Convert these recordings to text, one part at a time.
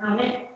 Amén.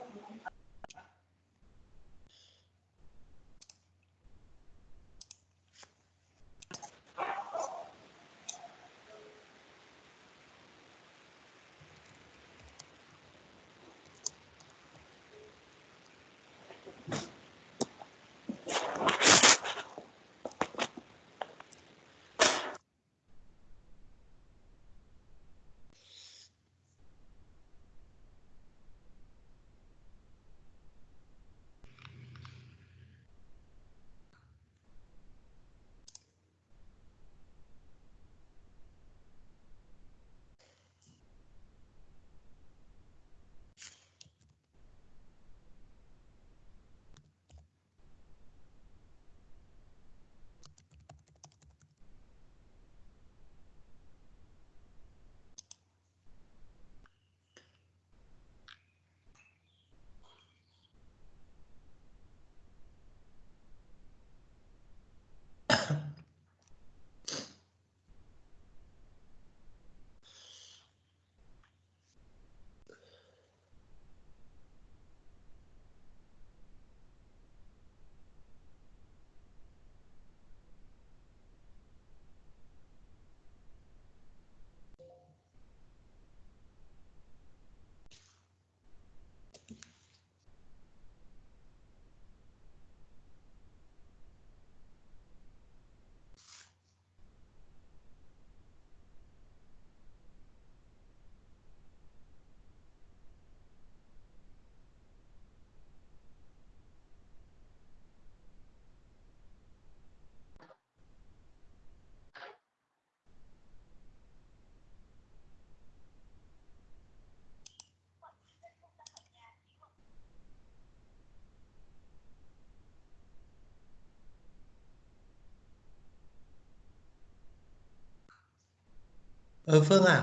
Ờ Phương à,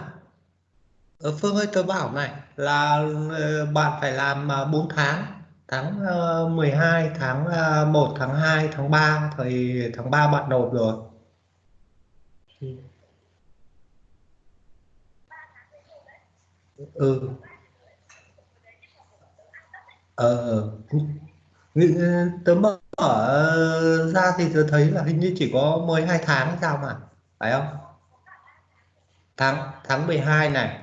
ờ, Phương ơi tôi bảo này là ờ, bạn phải làm à, uh, 4 tháng. Tháng ờ, uh, 12 tháng ờ, uh, 1 tháng 2 tháng 3 thì tháng 3 bạn nộp rồi. Ừ. Ờ ừ. ờ. Nghĩ- tớ mở ờ, ra thì tớ thấy là hình như chỉ có 12 tháng hay sao mà phải không? Tháng tháng 12 này.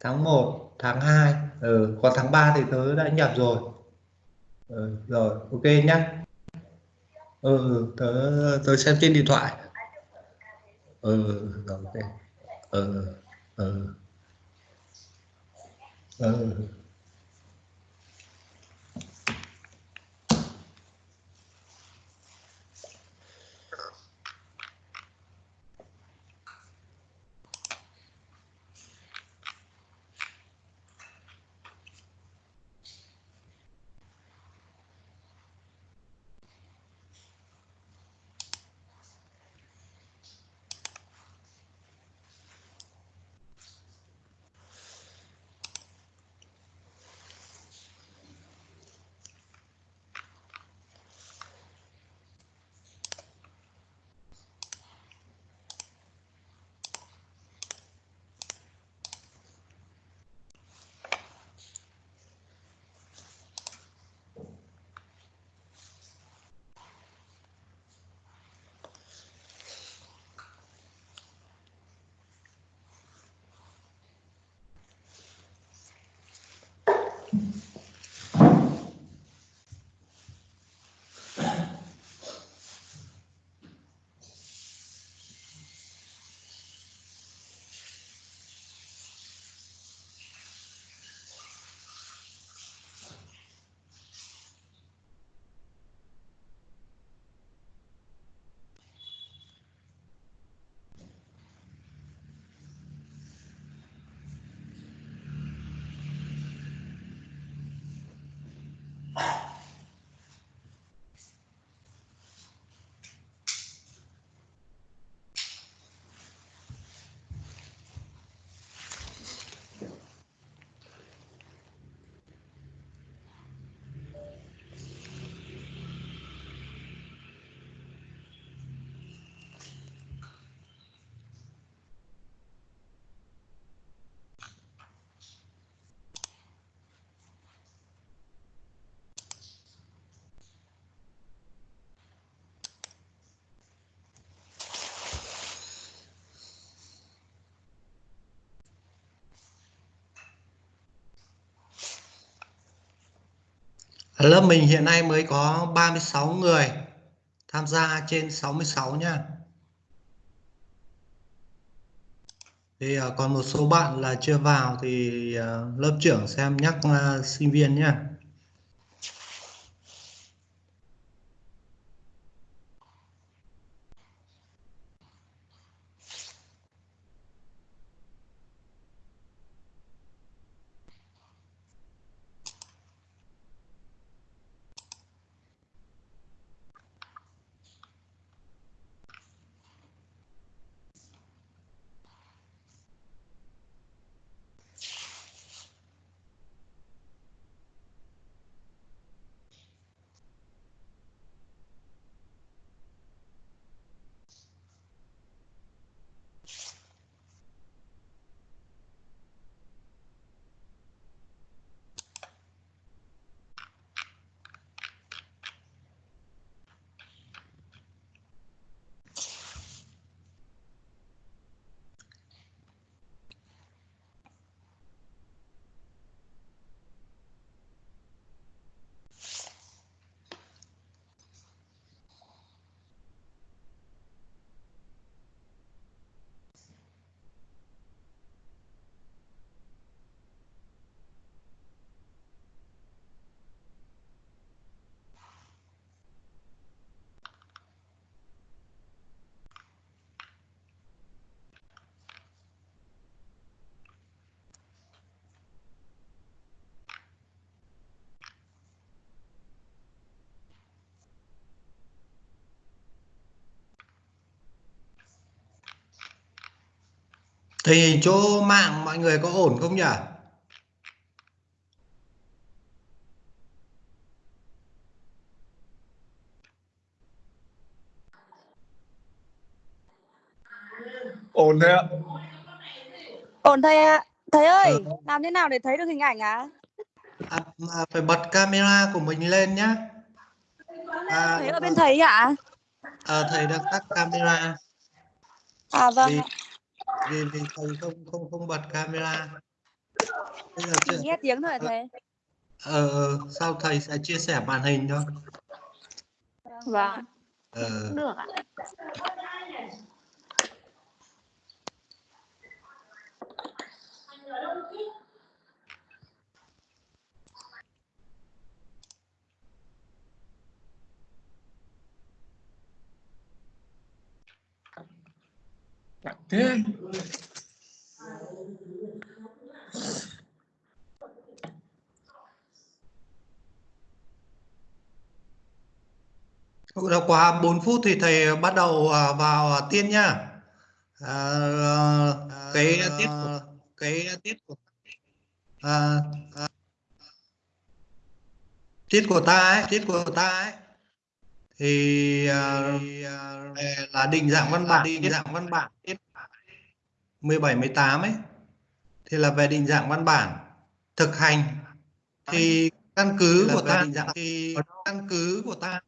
Tháng 1 tháng 2 ừ, còn tháng 3 thì tớ đã nhập rồi. Ừ, rồi ok nhá. Ừ, ừ, tớ tớ xem trên điện thoại. Ừ, rồi ok. Ừ, ừ, ừ. Lớp mình hiện nay mới có 36 người tham gia trên 66 nha. Thì ờ, còn một số bạn là chưa vào thì ờ, lớp trưởng xem nhắc ờ, sinh viên nhé. Thì chỗ mạng mọi người có ổn không nhỉ? ổn thế ạ ổn thầy ạ thầy ơi Ừ. làm thế nào để thấy được hình ảnh á À, mà phải bật camera của mình lên nhé. À, thấy ở bên thầy ạ à, thầy đang tắt camera à vâng vì vì vì thầy không không không bật camera. Bây giờ chỉ chưa, nghe tiếng thôi hả thầy. ờ, ờ, sau thầy sẽ chia sẻ màn hình thôi. vâng. Ờ, được ạ thế. Cũng đã quá 4 phút thì thầy bắt đầu à, vào tiên nhá. À, cái tiết của cái tiết của à, à, tiết của ta ấy, tiết của ta ấy. Thì à, là định dạng văn bản, định dạng văn bản. tiết 17 18 ấy thì là về định dạng văn bản thực hành. Thì căn cứ của ta định dạng thì căn cứ của ta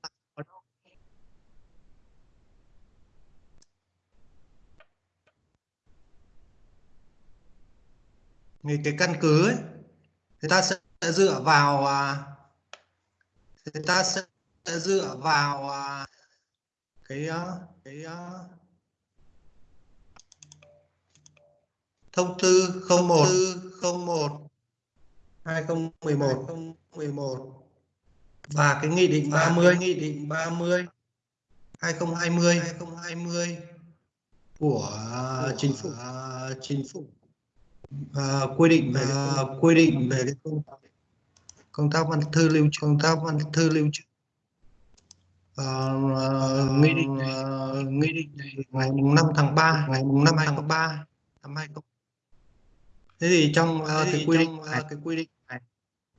thì cái căn cứ ấy thì ta sẽ dựa vào à, thì ta sẽ dựa vào à, cái à, cái thông tư 01 01 2011 2011 và cái nghị định 30 nghị định 30 2020 2020 của chính phủ. chính phủ. À, quy định về à, quy định về cái công tác. Công tác văn thư lưu trữ. Công tác văn thư lưu trữ. À, nghị định uh, nghị định này ngày mùng 5 tháng 3 ngày mùng 5 tháng 3 năm 20 thế thì trong uh, cái quy định này, cái quy định này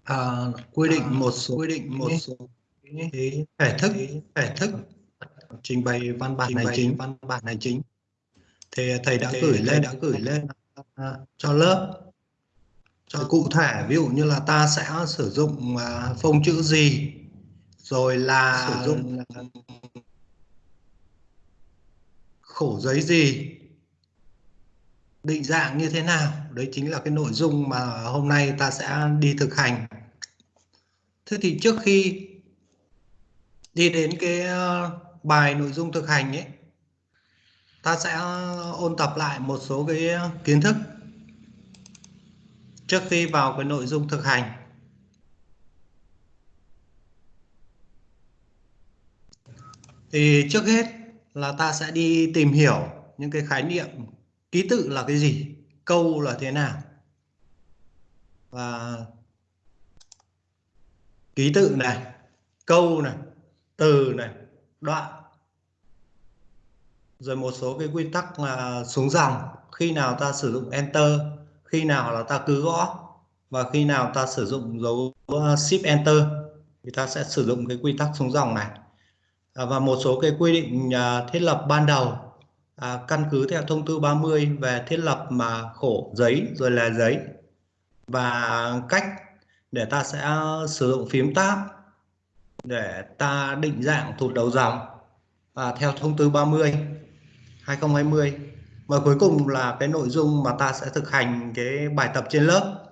à, quy định một số quy định một số cái thể thức thể thức trình bày văn bản hành chính. văn bản hành chính. Thì thầy đã gửi lên đã gửi lên à, cho lớp. Cho cụ thể ví dụ như là ta sẽ sử dụng à, phông chữ gì rồi là sử dụng khổ giấy gì định dạng như thế nào? Đấy chính là cái nội dung mà hôm nay ta sẽ đi thực hành. Thế thì trước khi đi đến cái ờ, bài nội dung thực hành ấy, ta sẽ ôn tập lại một số cái kiến thức trước khi vào cái nội dung thực hành. Thì trước hết là ta sẽ đi tìm hiểu những cái khái niệm ký tự là cái gì? Câu là thế nào? Và ký tự này, câu này, từ này, đoạn. Rồi một số cái quy tắc là xuống dòng. Khi nào ta sử dụng enter, khi nào là ta cứ gõ, và khi nào ta sử dụng dấu à, shift enter, thì ta sẽ sử dụng cái quy tắc xuống dòng này. À, và một số cái quy định à, thiết lập ban đầu à, căn cứ theo thông tư 30 về thiết lập mà khổ giấy rồi là giấy và cách để ta sẽ ờ, sử dụng phím tab để ta định dạng thụt đầu dòng và theo thông tư 30 2020 và cuối cùng là cái nội dung mà ta sẽ thực hành cái bài tập trên lớp.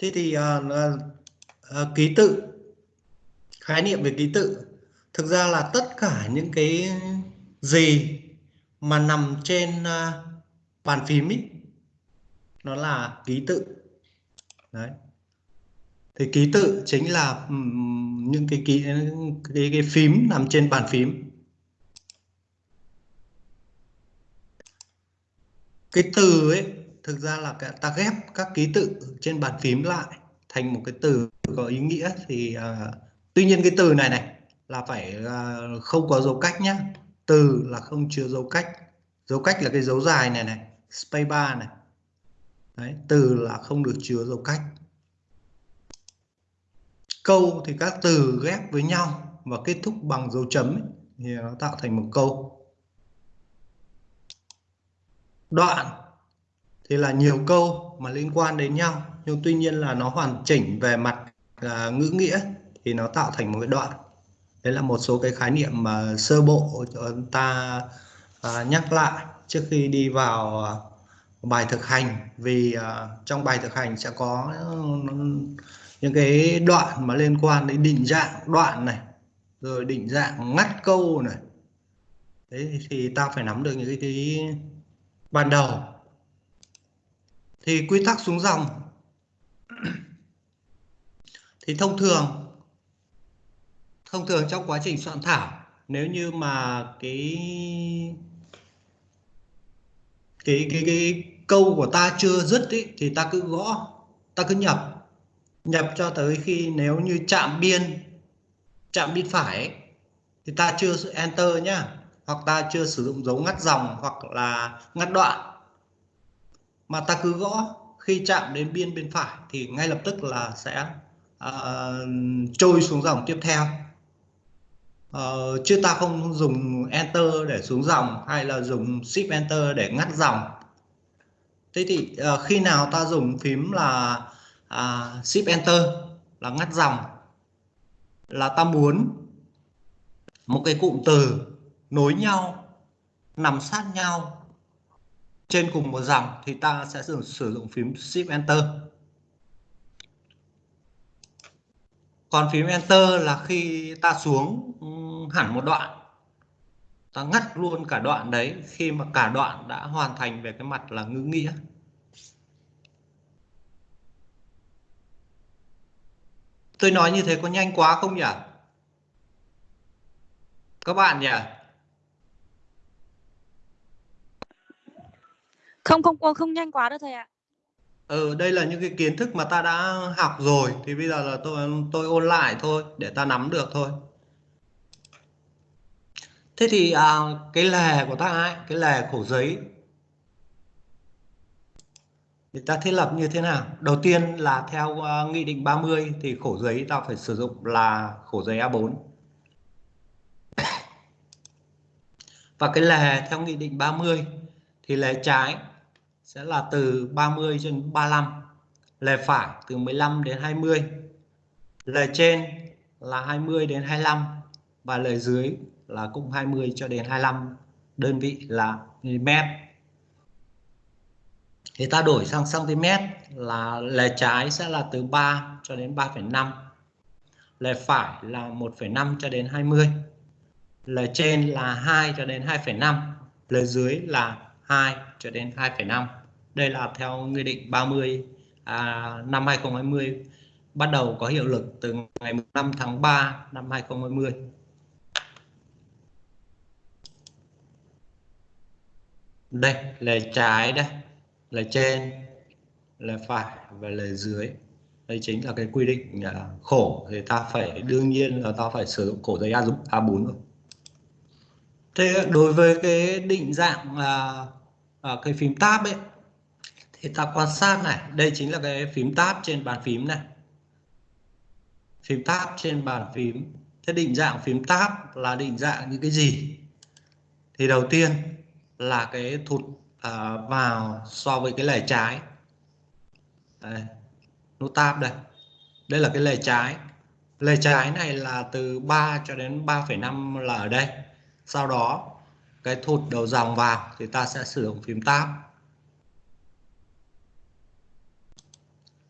Thế thì à, à, ký tự khái niệm về ký tự. Thực ra là tất cả những cái gì mà nằm trên ờ, bàn phím ý, nó là ký tự. Đấy. Thì ký tự chính là những cái ký cái, cái phím nằm trên bàn phím. Cái từ ấy thực ra là ta ghép các ký tự trên bàn phím lại thành một cái từ có ý nghĩa thì uh, tuy nhiên cái từ này này là phải uh, không có dấu cách nhé từ là không chứa dấu cách. Dấu cách là cái dấu dài này này space bar này. Đấy, từ là không được chứa dấu cách. Câu thì các từ ghép với nhau và kết thúc bằng dấu chấm ấy, thì nó tạo thành một câu. Đoạn thì là nhiều câu mà liên quan đến nhau nhưng tuy nhiên là nó hoàn chỉnh về mặt uh, ngữ nghĩa thì nó tạo thành một cái đoạn đấy là một số cái khái niệm mà sơ bộ cho ta à, nhắc lại trước khi đi vào à, bài thực hành. Vì à, trong bài thực hành sẽ có ừ, những cái đoạn mà liên quan đến định dạng đoạn này rồi định dạng ngắt câu này. Đấy thì ta phải nắm được những cái, cái ban đầu. Thì quy tắc xuống dòng. Thì thông thường thông thường trong quá trình soạn thảo nếu như mà cái cái cái cái câu của ta chưa dứt ý, thì ta cứ gõ ta cứ nhập. Nhập cho tới khi nếu như chạm biên chạm biên phải ấy, thì ta chưa enter nhá hoặc ta chưa sử dụng dấu ngắt dòng hoặc là ngắt đoạn. Mà ta cứ gõ khi chạm đến biên bên phải thì ngay lập tức là sẽ uh, trôi xuống dòng tiếp theo uh, chứ ta không dùng enter để xuống dòng hay là dùng shift enter để ngắt dòng thế thì uh, khi nào ta dùng phím là uh, shift enter là ngắt dòng là ta muốn một cái cụm từ nối nhau nằm sát nhau trên cùng một dòng thì ta sẽ sử, sử dụng phím Shift Enter. Còn phím Enter là khi ta xuống hẳn một đoạn, ta ngắt luôn cả đoạn đấy khi mà cả đoạn đã hoàn thành về cái mặt là ngữ nghĩa. Tôi nói như thế có nhanh quá không nhỉ? Các bạn nhỉ? Không không không, không nhanh quá đâu thầy ạ. Ừ, đây là những cái kiến thức mà ta đã học rồi thì bây giờ là tôi tôi ôn lại thôi để ta nắm được thôi. Thế thì à, cái lề của ta ấy, cái lề khổ giấy thì ta thiết lập như thế nào? Đầu tiên là theo uh, nghị định 30 thì khổ giấy ta phải sử dụng là khổ giấy A4. Và cái lề theo nghị định 30 thì lề trái sẽ là từ 30 trên 35 lề phải từ 15 đến 20 lề trên là 20 đến 25 và lề dưới là cũng 20 cho đến 25 đơn vị là mm. Thì ta đổi sang cm là lề trái sẽ là từ 3 cho đến 3,5 lề phải là 1,5 cho đến 20 lề trên là 2 cho đến 2,5 lề dưới là 2 cho đến 2,5 đây là theo nghị định 30 à, năm 2020 bắt đầu có hiệu lực từ ngày 5 tháng 3 năm 2020 đây là trái đây là trên là phải và là dưới. Đây chính là cái quy định à, khổ. Thì ta phải đương nhiên là ta phải sử dụng cổ giấy A giúp A4 rồi. Thế đối với cái định dạng là à, cái phím tab ấy thì ta quan sát này đây chính là cái phím tab trên bàn phím này. Phím tab trên bàn phím. Thế định dạng phím tab là định dạng những cái gì? Thì đầu tiên là cái thụt à, vào so với cái lề trái. Đây, nút tab đây. Đây là cái lề trái. Lề trái này là từ 3 cho đến 3,5 là ở đây. Sau đó cái thụt đầu dòng vào thì ta sẽ sử dụng phím tab.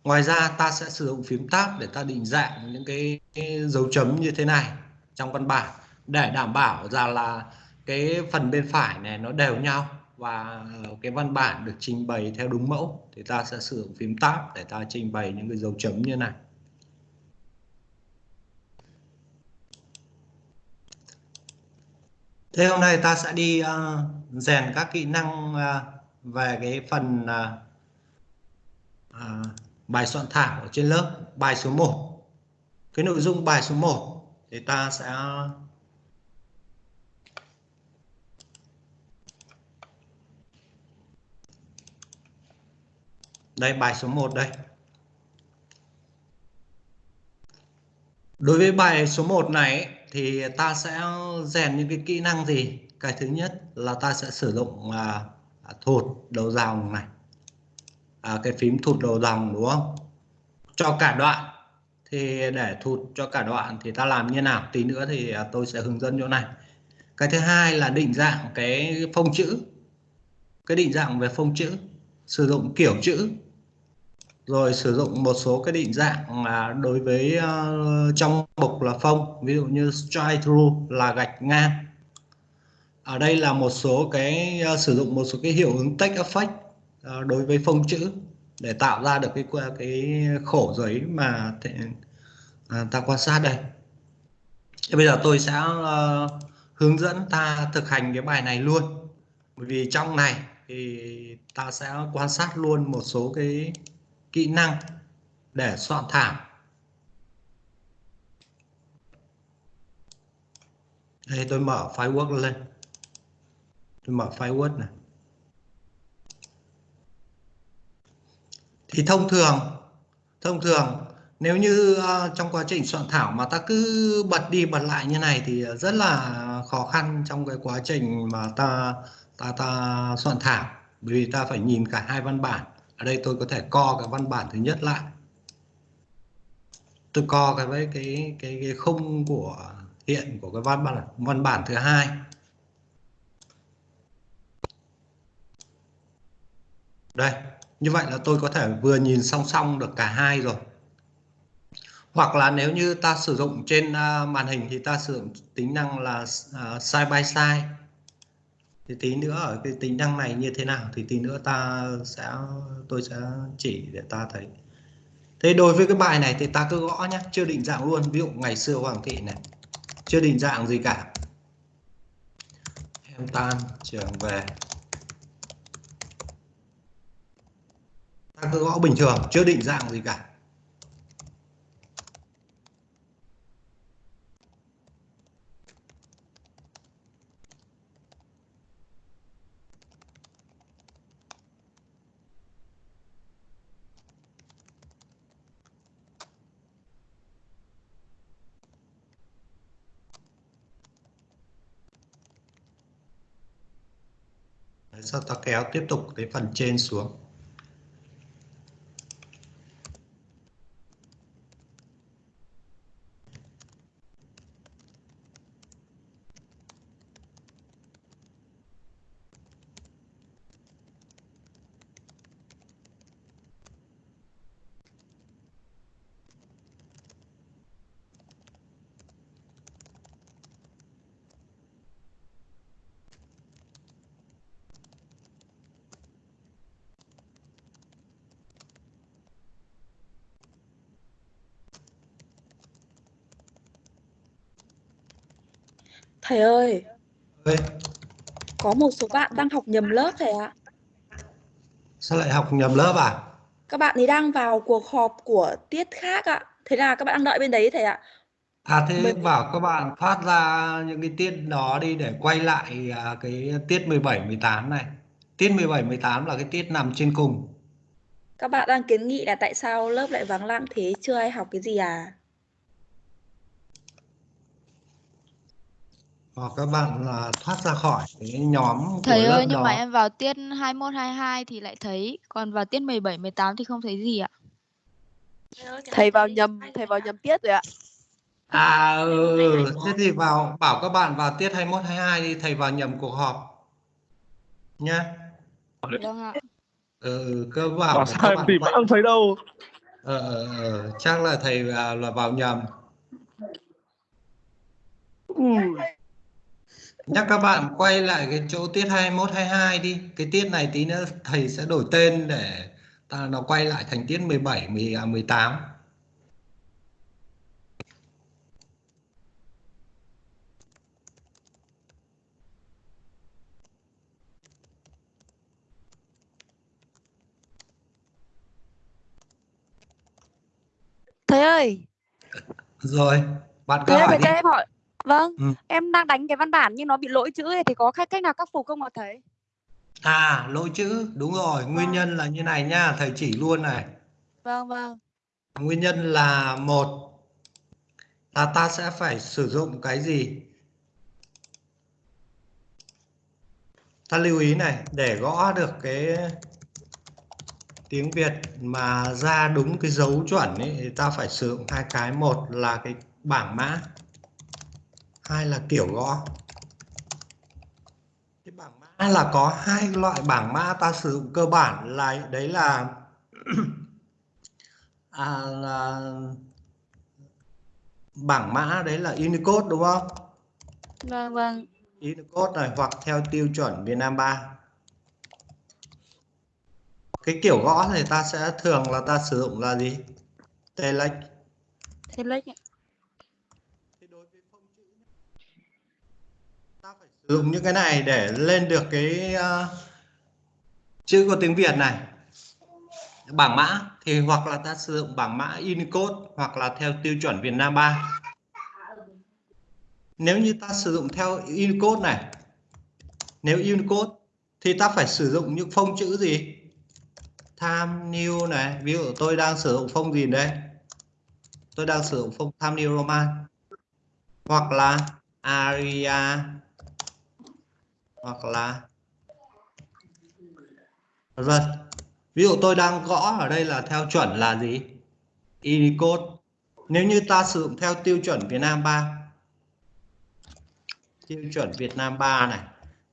Ngoài ra ta sẽ sử dụng phím tab để ta định dạng những cái, cái dấu chấm như thế này trong văn bản để đảm bảo ra là cái phần bên phải này nó đều nhau và cái văn bản được trình bày theo đúng mẫu. Thì ta sẽ sử dụng phím tab để ta trình bày những cái dấu chấm như này. Thế hôm nay ta sẽ đi uh, rèn các kỹ năng uh, về cái phần uh, uh, bài soạn thảo ở trên lớp bài số 1 cái nội dung bài số 1 thì ta sẽ đây bài số 1 đây. Đối với bài số 1 này thì ta sẽ rèn những cái kỹ năng gì? Cái thứ nhất là ta sẽ sử dụng à, à thụt đầu dòng này à, cái phím thụt đầu dòng đúng không? Cho cả đoạn. Thì để thụt cho cả đoạn thì ta làm như nào? Tí nữa thì à, tôi sẽ hướng dẫn chỗ này. Cái thứ hai là định dạng cái phông chữ. Cái định dạng về phông chữ. Sử dụng kiểu chữ. Rồi sử dụng một số cái định dạng mà đối với uh, trong mục là phông. Ví dụ như strike through là gạch ngang. Ở đây là một số cái uh, sử dụng một số cái hiệu ứng text effect. Ờ, đối với phông chữ để tạo ra được cái cái khổ giấy mà thể, à, ta quan sát đây. Thì bây giờ tôi sẽ uh, hướng dẫn ta thực hành cái bài này luôn. Bởi vì trong này thì ta sẽ quan sát luôn một số cái kỹ năng để soạn thảo. Đây tôi mở file Word lên. Tôi mở file Word này. Thì thông thường thông thường nếu như uh, trong quá trình soạn thảo mà ta cứ bật đi bật lại như này thì rất là khó khăn trong cái quá trình mà ta ta ta soạn thảo. Bởi vì ta phải nhìn cả hai văn bản. Ở đây tôi có thể co cái văn bản thứ nhất lại. Tôi co cái với cái cái cái khung của hiện của cái văn bản văn bản thứ hai. Đây như vậy là tôi có thể vừa nhìn song song được cả hai rồi. Hoặc là nếu như ta sử dụng trên à, màn hình thì ta sử dụng tính năng là à, side by side. Thì tí nữa ở cái tính năng này như thế nào thì tí nữa ta sẽ, tôi sẽ chỉ để ta thấy. Thế đối với cái bài này thì ta cứ gõ nhé chưa định dạng luôn. Ví dụ ngày xưa hoàng thị này, chưa định dạng gì cả. Em tan, trường về. Ta cứ gõ bình thường, chưa định dạng gì cả. Sau ta kéo tiếp tục cái phần trên xuống. Thầy ơi, ơi có một số bạn đang học nhầm lớp thầy ạ. sao lại học nhầm lớp à Các bạn ấy đang vào cuộc họp của tiết khác ạ. Thế là các bạn đang đợi bên đấy thầy ạ. à thế Mình- bảo các bạn thoát ra những cái tiết đó đi để quay lại à, cái tiết 17 18 này tiết 17 18 là cái tiết nằm trên cùng Các bạn đang kiến nghị là tại sao lớp lại vắng lặng thế, chưa ai học cái gì à? Hoặc các bạn là thoát ra khỏi cái nhóm của Thầy lớp ơi, nhưng đó mà em vào tiết 21 22 thì lại thấy, còn vào tiết 17 18 thì không thấy gì ạ. thầy vào nhầm thầy vào nhầm tiết rồi ạ À ừ, thế thì vào bảo các bạn vào tiết 21 22 đi thầy vào nhầm cuộc họp nhá. Vâng ạ. Ừ, cơ bảo Bảo sao các em bạn tìm không thấy đâu ờ, ờ, ờ, chắc là thầy là, là vào nhầm. Nhắc các bạn quay lại cái chỗ tiết 21 22 đi. Cái tiết này tí nữa thầy sẽ đổi tên để ta nó quay lại thành tiết 17 10 à, 18. Thầy ơi, Rồi, bạn cứ thầy ơi, hỏi thầy đi. cho em hỏi. Vâng, Ừ. em đang đánh cái văn bản nhưng nó bị lỗi chữ thì có cách cách nào khắc phục không ạ thầy? À, lỗi chữ, đúng rồi, nguyên nhân là như này nha, thầy chỉ luôn này. Vâng, vâng. Nguyên nhân là một là ta sẽ phải sử dụng cái gì? Ta lưu ý này, để gõ được cái tiếng Việt mà ra đúng cái dấu chuẩn ấy, thì ta phải sử dụng hai cái. Một là cái bảng mã, hai là kiểu gõ. Cái bảng mã là có hai loại bảng mã ta sử dụng cơ bản là đấy là à, là bảng mã đấy là Unicode đúng không? Vâng, vâng. Unicode này hoặc theo tiêu chuẩn Việt Nam 3. Cái kiểu gõ thì ta sẽ thường là ta sử dụng là gì? Telex. Lấy Thì đối với phông chữ nhá, ta phải sử dụng những cái này để lên được cái uh, chữ của tiếng Việt này. Bảng mã thì hoặc là ta sử dụng bảng mã Unicode hoặc là theo tiêu chuẩn Việt Nam 3. Nếu như ta sử dụng theo Unicode này, nếu Unicode thì ta phải sử dụng những phông chữ gì? tham New này, ví dụ tôi đang sử dụng phông gì đây? Tôi đang sử dụng phông tham New Roman hoặc là Aria hoặc là vân. Ví dụ tôi đang gõ ở đây là theo chuẩn là gì? Unicode. Nếu như ta sử dụng theo tiêu chuẩn Việt Nam 3 tiêu chuẩn Việt Nam 3 này,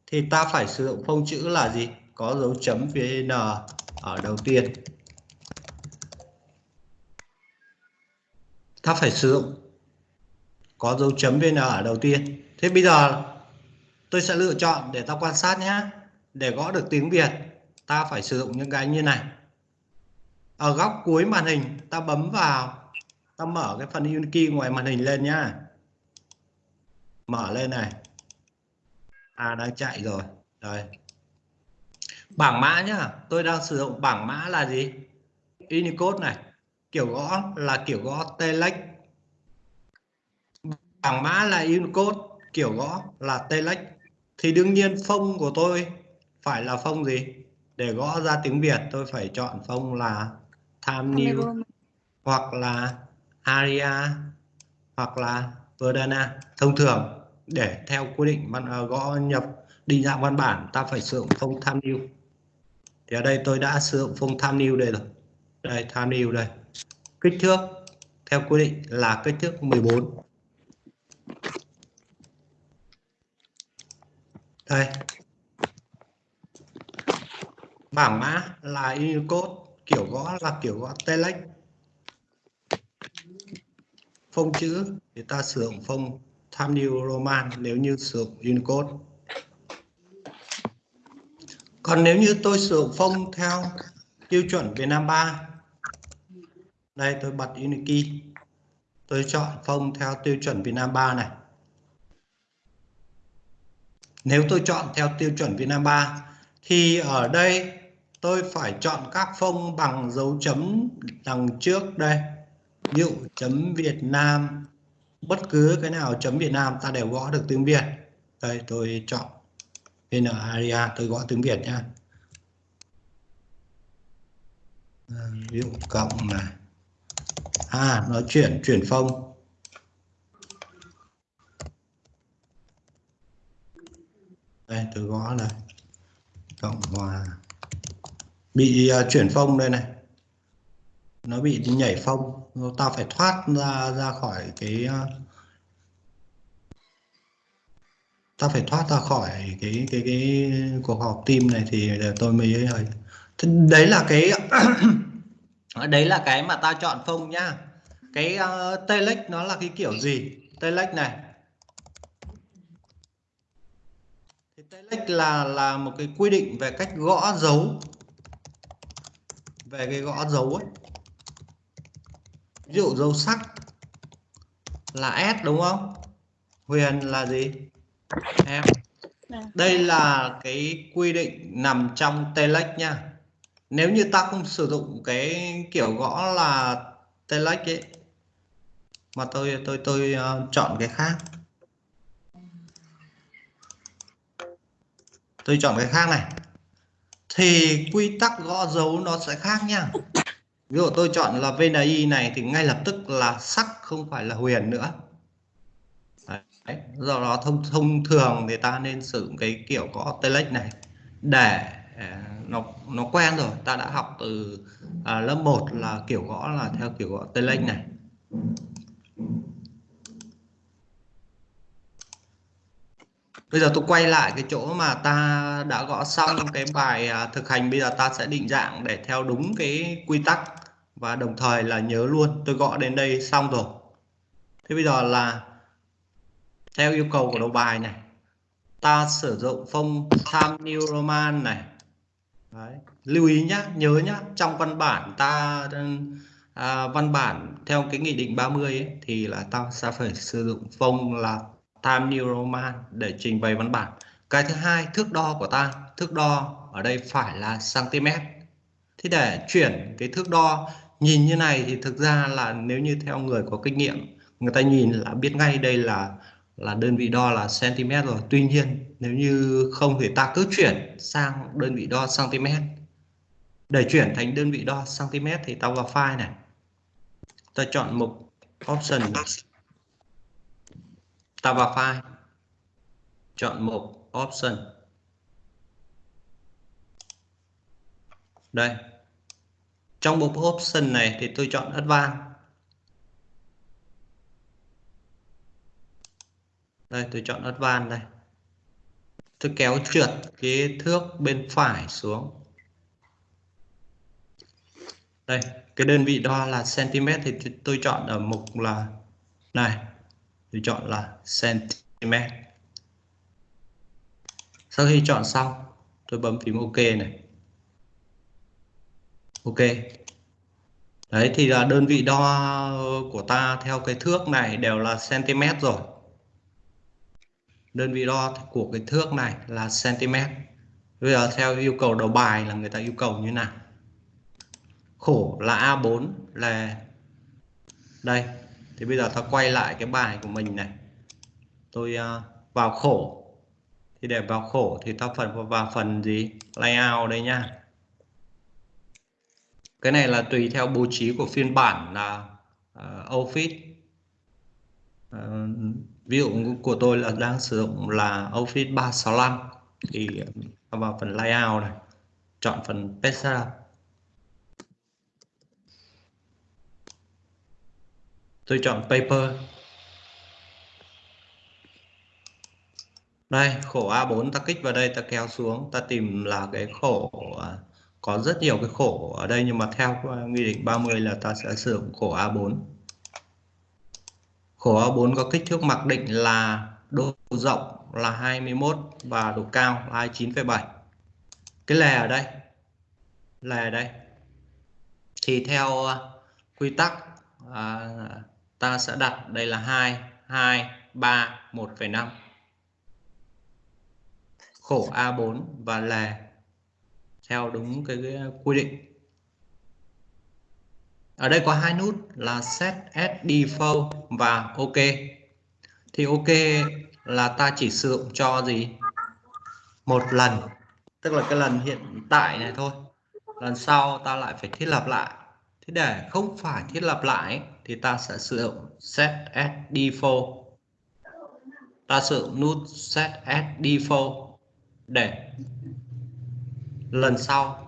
thì ta phải sử dụng phông chữ là gì? Có dấu chấm VN ở đầu tiên. Ta phải sử dụng có dấu chấm VN ở đầu tiên. Thế bây giờ tôi sẽ lựa chọn để ta quan sát nhé. Để gõ được tiếng Việt ta phải sử dụng những cái như này. Ở góc cuối màn hình ta bấm vào ta mở cái phần Unikey ngoài màn hình lên nhá. Mở lên này. À đang chạy rồi. Đây. Bảng mã nhá, tôi đang sử dụng bảng mã là gì? Unicode này. Kiểu gõ là kiểu gõ telex. Bảng mã là Unicode, kiểu gõ là telex. Thì đương nhiên phông của tôi phải là phông gì? Để gõ ra tiếng Việt tôi phải chọn phông là Time New hoặc là Aria hoặc là Verdana. Thông thường để theo quy định văn à, gõ nhập định dạng văn bản ta phải sử dụng phông Time New. Thì ở đây tôi đã sử dụng phông Time New đây rồi. Đây Time New đây. Kích thước theo quy định là kích thước 14. Đây. Bảng mã là Unicode, kiểu gõ là kiểu gõ telex. Phông chữ thì ta sử dụng phông Times New Roman nếu như sử dụng Unicode. Còn nếu như tôi sử dụng phông theo tiêu chuẩn Việt Nam 3 đây tôi bật Unikey tôi chọn phông theo tiêu chuẩn Việt Nam 3 này nếu tôi chọn theo tiêu chuẩn Việt Nam 3 thì ở đây tôi phải chọn các phông bằng dấu chấm đằng trước đây. Ví dụ chấm Việt Nam bất cứ cái nào chấm Việt Nam ta đều gõ được tiếng Việt. Đây tôi chọn VN area tôi gõ tiếng Việt nha. À, ví dụ cộng này. À nó chuyển chuyển phông đây tôi gõ là cộng hòa. Bị uh, chuyển phong đây này. Nó bị nhảy phong. Ta phải thoát ra ra khỏi cái à, uh, ta phải thoát ra khỏi cái cái cái cuộc họp team này thì tôi mới ấy đấy là cái đấy là cái mà ta chọn phong nhá. Cái à, uh, telex nó là cái kiểu gì? Telex này telex là là một cái quy định về cách gõ dấu. Về cái gõ dấu ấy. Ví dụ dấu sắc là S đúng không? Huyền là gì? Em. Đây là cái quy định nằm trong telex nha. Nếu như ta không sử dụng cái kiểu gõ là telex ấy mà tôi tôi tôi uh, chọn cái khác tôi chọn cái khác này. Thì quy tắc gõ dấu nó sẽ khác nha ví dụ tôi chọn là VNI này thì ngay lập tức là sắc không phải là huyền nữa. Đấy. do đó thông thông thường thì ta nên sử dụng cái kiểu gõ telex này để à, nó nó quen rồi. Ta đã học từ à, lớp 1 là kiểu gõ là theo kiểu gõ telex này. Bây giờ tôi quay lại cái chỗ mà ta đã gõ xong cái bài à, thực hành. Bây giờ ta sẽ định dạng để theo đúng cái quy tắc và đồng thời là nhớ luôn. Tôi gõ đến đây xong rồi. Thế bây giờ là theo yêu cầu của đầu bài này. Ta sử dụng phông tham New Roman này. Đấy. lưu ý nhá nhớ nhá. Trong văn bản ta à, văn bản theo cái nghị định 30 ấy, thì là ta sẽ phải sử dụng phông là Time New Roman để trình bày văn bản. Cái thứ hai, thước đo của ta. Thước đo ở đây phải là cm thế để chuyển cái thước đo, nhìn như này thì thực ra là nếu như theo người có kinh nghiệm, người ta nhìn là biết ngay đây là là đơn vị đo là cm rồi. Tuy nhiên, nếu như không thì ta cứ chuyển sang đơn vị đo cm để chuyển thành đơn vị đo cm thì ta vào file này. Ta chọn mục option ta vào file chọn mục option. Đây. Trong mục option này thì tôi chọn advanced. Đây, tôi chọn advanced đây. Tôi kéo trượt cái thước bên phải xuống. Đây, cái đơn vị đo là cm thì tôi chọn ở mục là này tôi chọn là cm sau khi chọn xong, tôi bấm phím ok này. Ok. Đấy, thì là đơn vị đo của ta theo cái thước này đều là cm rồi. Đơn vị đo của cái thước này là cm bây giờ theo yêu cầu đầu bài là người ta yêu cầu như nào? Khổ là A4 là đây thì bây giờ ta quay lại cái bài của mình này. Tôi uh, vào khổ. Thì để vào khổ thì ta phần vào phần gì? Layout đây nha. Cái này là tùy theo bố trí của phiên bản là uh, Office. Uh, ví dụ của tôi là đang sử dụng là Office 365 thì vào phần layout này chọn phần page tôi chọn paper. Đây khổ A4 ta kích vào đây ta kéo xuống ta tìm là cái khổ à, có rất nhiều cái khổ ở đây nhưng mà theo à, nghị định 30 là ta sẽ sử dụng khổ A4 khổ A4 có kích thước mặc định là độ rộng là 21 và độ cao là 29,7 cái lè ở đây lè ở đây. Thì theo à, quy tắc à, ta sẽ đặt đây là 2 2 3 1,5 khổ A4 và lề theo đúng cái, cái quy định. Ở đây có hai nút là set as default và ok. Thì ok là ta chỉ sử dụng cho gì? Một lần tức là cái lần hiện tại này thôi. Lần sau ta lại phải thiết lập lại. Thế để không phải thiết lập lại thì ta sẽ sử dụng set as default. Ta sử dụng nút set as default để lần sau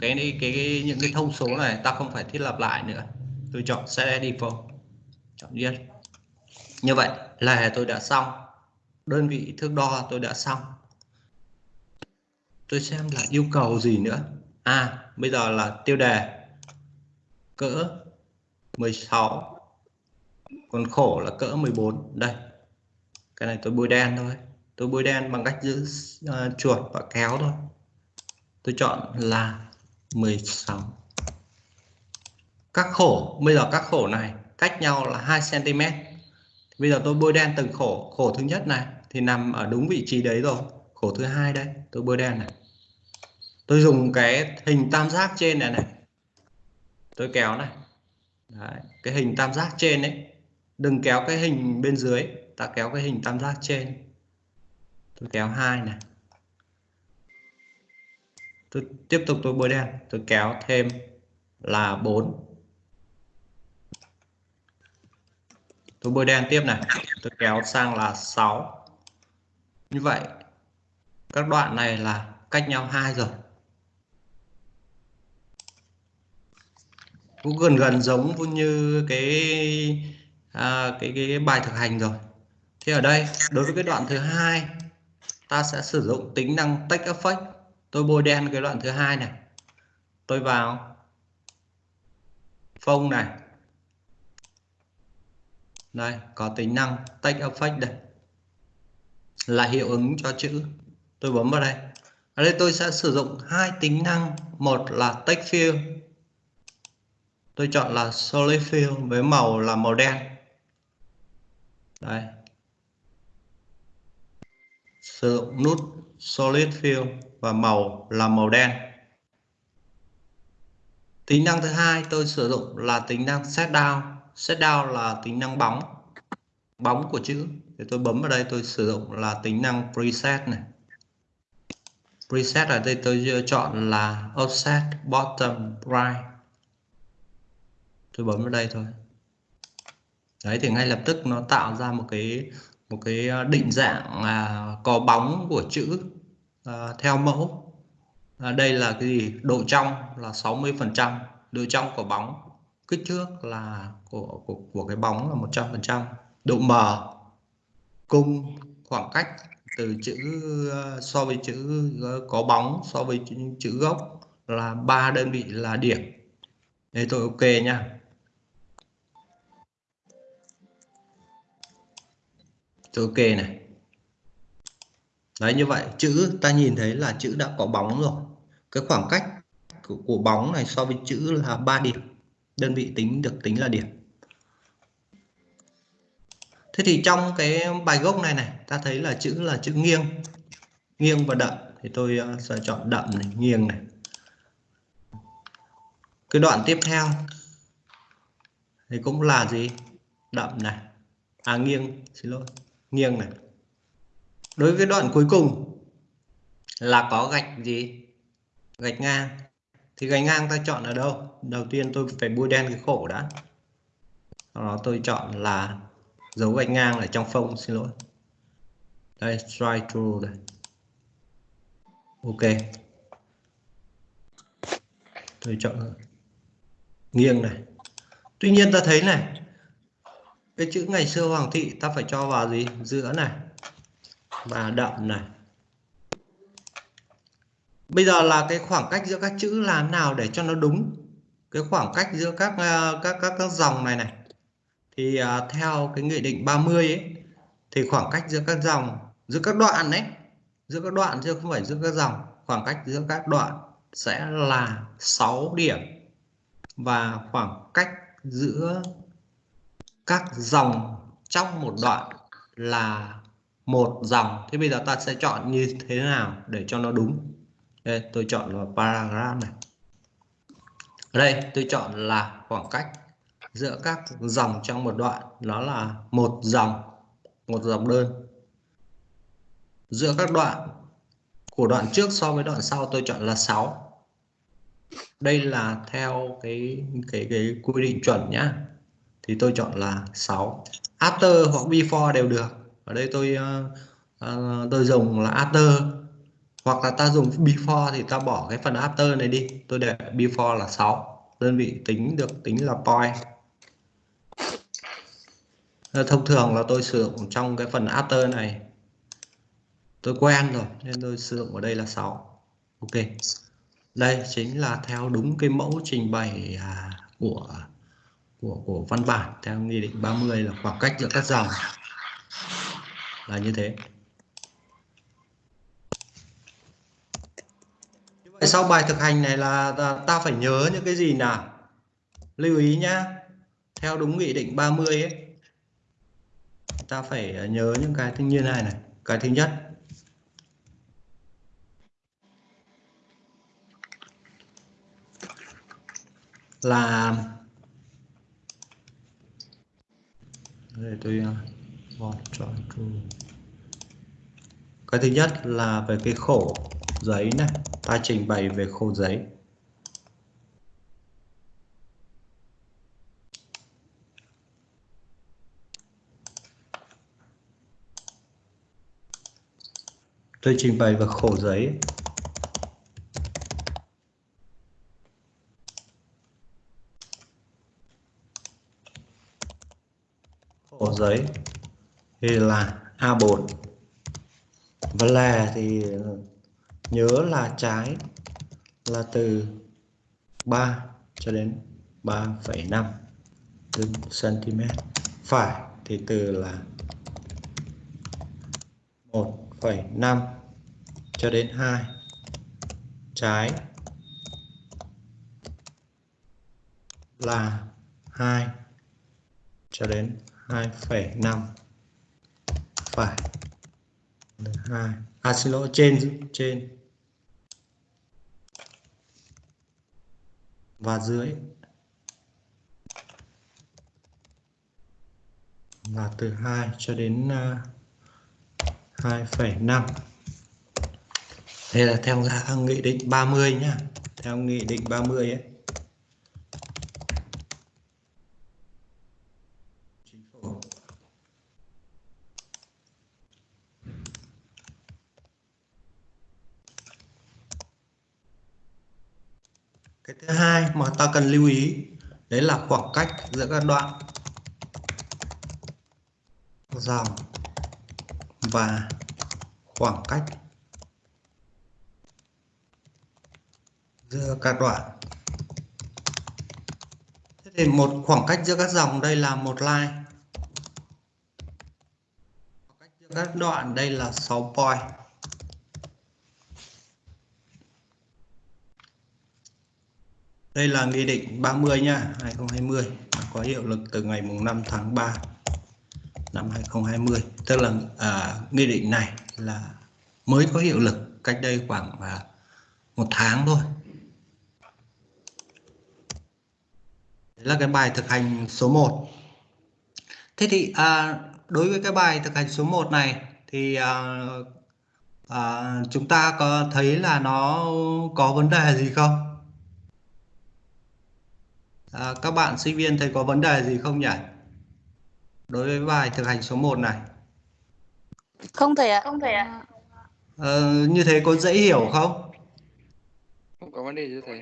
cái, cái cái những cái thông số này ta không phải thiết lập lại nữa. Tôi chọn set as default chọn yes. Như vậy là tôi đã xong. Đơn vị thước đo tôi đã xong. Tôi xem là yêu cầu gì nữa. À bây giờ là tiêu đề. Cỡ 16 còn khổ là cỡ 14 đây cái này tôi bôi đen thôi. Tôi bôi đen bằng cách giữ uh, chuột và kéo thôi. Tôi chọn là 16 các khổ bây giờ các khổ này cách nhau là 2 cm bây giờ tôi bôi đen từng khổ. Khổ thứ nhất này thì nằm ở đúng vị trí đấy rồi. Khổ thứ hai đây tôi bôi đen này. Tôi dùng cái hình tam giác trên này này. Tôi kéo này đấy, cái hình tam giác trên đấy, đừng kéo cái hình bên dưới ta kéo cái hình tam giác trên. Tôi kéo hai này. Tôi tiếp tục tôi bôi đen tôi kéo thêm là 4 tôi bôi đen tiếp này tôi kéo sang là 6 như vậy các đoạn này là cách nhau hai rồi. Cũng gần gần giống như cái à, cái, cái bài thực hành rồi. Thì ở đây đối với cái đoạn thứ hai ta sẽ sử dụng tính năng text effect tôi bôi đen cái đoạn thứ hai này. Tôi vào phông này. Đây có tính năng text effect đây. Là hiệu ứng cho chữ. Tôi bấm vào đây. Ở đây tôi sẽ sử dụng hai tính năng. Một là text fill tôi chọn là solid fill với màu là màu đen. Đây. Sử dụng nút solid fill và màu là màu đen. Tính năng thứ hai, tôi sử dụng là tính năng set down. Set down là tính năng bóng. Bóng của chữ. Thì tôi bấm vào đây, tôi sử dụng là tính năng preset này. Preset ở đây tôi chọn là offset bottom right tôi bấm vào đây thôi. Đấy thì ngay lập tức nó tạo ra một cái một cái ờ, định dạng à, có bóng của chữ à, theo mẫu. À, đây là cái gì? Độ trong là 60 phần trăm độ trong của bóng. Kích thước là của của, của cái bóng là 100 phần trăm. Độ mờ cung khoảng cách từ chữ so với chữ có bóng so với chữ, chữ gốc là ba đơn vị là điểm. Đây tôi ok nha. Tôi ok này. Đấy như vậy chữ ta nhìn thấy là chữ đã có bóng rồi. Cái khoảng cách của, của bóng này so với chữ là 3 điểm. Đơn vị tính được tính là điểm. Thế thì trong cái bài gốc này này ta thấy là chữ là chữ nghiêng. Nghiêng và đậm. Thì tôi ờ, sẽ chọn đậm này nghiêng này. Cái đoạn tiếp theo thì cũng là gì? Đậm này. À nghiêng xin lỗi nghiêng này. Đối với đoạn cuối cùng là có gạch gì? Gạch ngang. Thì gạch ngang ta chọn ở đâu? Đầu tiên tôi phải bôi đen cái khổ đã. Sau đó tôi chọn là dấu gạch ngang ở trong phông, xin lỗi. Đây strike through đây. Ok. Tôi chọn nghiêng này. Tuy nhiên ta thấy này cái chữ ngày xưa hoàng thị ta phải cho vào gì? Giữa này. Và đậm này. Bây giờ là cái khoảng cách giữa các chữ làm nào để cho nó đúng? Cái khoảng cách giữa các ờ, các các các dòng này này. Thì uh, theo cái nghị định 30 ấy thì khoảng cách giữa các dòng giữa các đoạn đấy giữa các đoạn chứ không phải giữa các dòng khoảng cách giữa các đoạn sẽ là 6 điểm. Và khoảng cách giữa các dòng trong một đoạn là một dòng. Thế bây giờ ta sẽ chọn như thế nào để cho nó đúng? Đây tôi chọn là paragraph này. Ở đây, tôi chọn là khoảng cách giữa các dòng trong một đoạn. Nó là một dòng một dòng đơn. Giữa các đoạn của đoạn trước so với đoạn sau, tôi chọn là 6 đây là theo cái cái cái quy định chuẩn nhá thì tôi chọn là 6 after hoặc before đều được. Ở đây tôi uh, uh, tôi dùng là after. Hoặc là ta dùng before thì ta bỏ cái phần after này đi. Tôi để before là 6 đơn vị tính được tính là point. Ờ, thông thường là tôi sử dụng trong cái phần after này. Tôi quen rồi nên tôi sử dụng ở đây là 6 ok. Đây chính là theo đúng cái mẫu trình bày à, của của của văn bản theo nghị định 30 là khoảng cách giữa các dòng là như thế. Vậy sau bài thực hành này là ta, phải nhớ những cái gì nào? Lưu ý nhá. Theo đúng nghị định 30 ấy ta phải nhớ những cái như này này. Cái thứ nhất là đây, tôi ờ, chọn cho cái thứ nhất là về cái khổ giấy này. Ta trình bày về khổ giấy. Tôi trình bày về khổ giấy. Giấy. Thì là A4 và lè thì nhớ là trái là từ 3 cho đến 3,5 cm phải thì từ là 1,5 cho đến 2 trái là 2 cho đến 2,5 phải. 2 à xin lỗi trên trên. Và dưới. Là từ 2 cho đến à, uh, 2,5 đây là theo nghị định 30 nhá. Theo nghị định 30 ấy cái thứ hai mà ta cần lưu ý, đấy là khoảng cách giữa các đoạn dòng và khoảng cách giữa các đoạn. Thế thì một khoảng cách giữa các dòng, đây là một line. Khoảng cách giữa các đoạn, đây là 6 point. Đây là Nghị định 30 nha, 2020 có hiệu lực từ ngày mùng 5 tháng 3 năm 2020. Tức là à, nghị định này là mới có hiệu lực cách đây khoảng à, một tháng thôi. Đấy là cái bài thực hành số 1. Thế thì à, đối với cái bài thực hành số 1 này thì à, à, chúng ta có thấy là nó có vấn đề gì không? À, các bạn sinh viên thấy có vấn đề gì không nhỉ? Đối với bài thực hành số 1 này. Không thầy ạ. Không thầy ạ. Ờ, như thế có dễ hiểu không? Không có vấn đề gì thầy.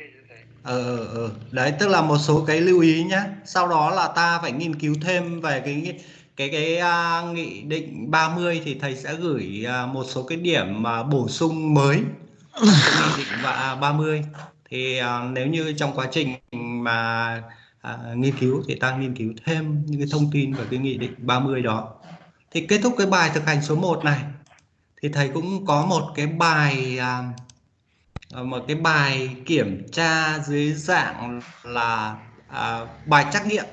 Ờ, ờ, ờ, đấy tức là một số cái lưu ý nhé. Sau đó là ta phải nghiên cứu thêm về cái cái cái uh, nghị định 30 thì thầy sẽ gửi uh, một số cái điểm mà uh, bổ sung mới nghị định và 30 thì uh, nếu như trong quá trình mà à, nghiên cứu thì ta nghiên cứu thêm những cái thông tin về cái nghị định 30 đó. Thì kết thúc cái bài thực hành số 1 này thì thầy cũng có một cái bài à, à, một cái bài kiểm tra dưới dạng là à, bài trắc nghiệm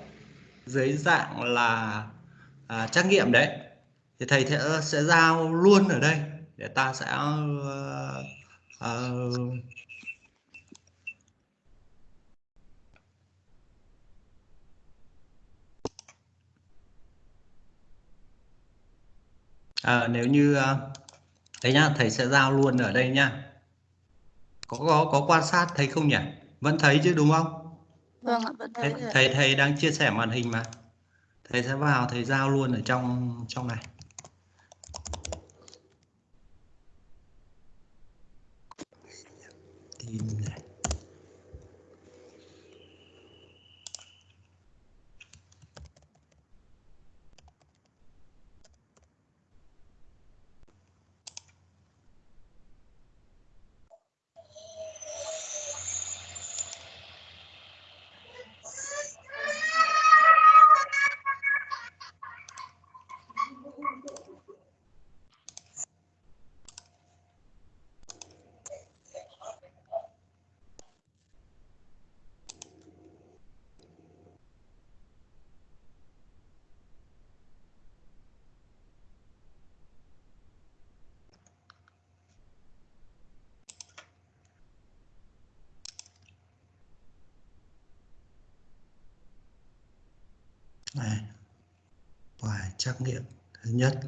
dưới dạng là à, trắc nghiệm đấy. Thì thầy sẽ, sẽ giao luôn ở đây để ta sẽ uh, uh, à, nếu như ờ, đấy nhá thầy sẽ giao luôn ở đây nhá. Có có có quan sát thấy không nhỉ? Vẫn thấy chứ đúng không? Vâng ạ, vẫn thấy thầy thầy, thầy đang chia sẻ màn hình mà. Thầy sẽ vào thầy giao luôn ở trong trong này. Tìm này bài trắc nghiệm thứ nhất.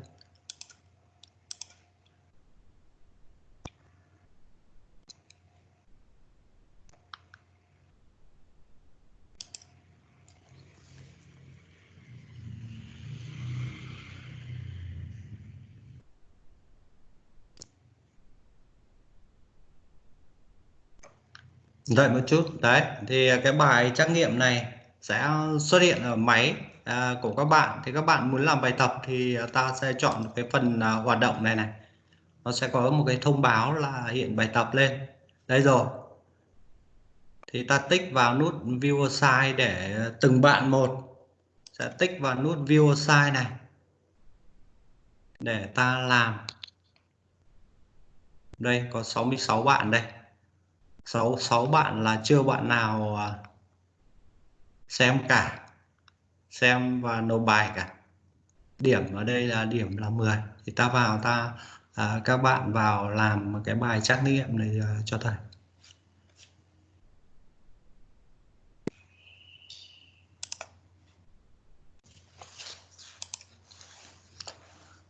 Đợi một chút, đấy, thì cái bài trắc nghiệm này sẽ xuất hiện ở máy à, của các bạn. Thì các bạn muốn làm bài tập thì à, ta sẽ chọn cái phần à, hoạt động này này. Nó sẽ có một cái thông báo là hiện bài tập lên. Đây rồi. Thì ta tích vào nút view assign để từng bạn một. Sẽ tích vào nút view assign này. Để ta làm. Đây có 66 bạn đây. 6 6 bạn là chưa bạn nào à, xem cả xem và nộp bài cả. Điểm ở đây là điểm là 10 thì ta vào ta à, các bạn vào làm cái bài trắc nghiệm này à, cho thầy.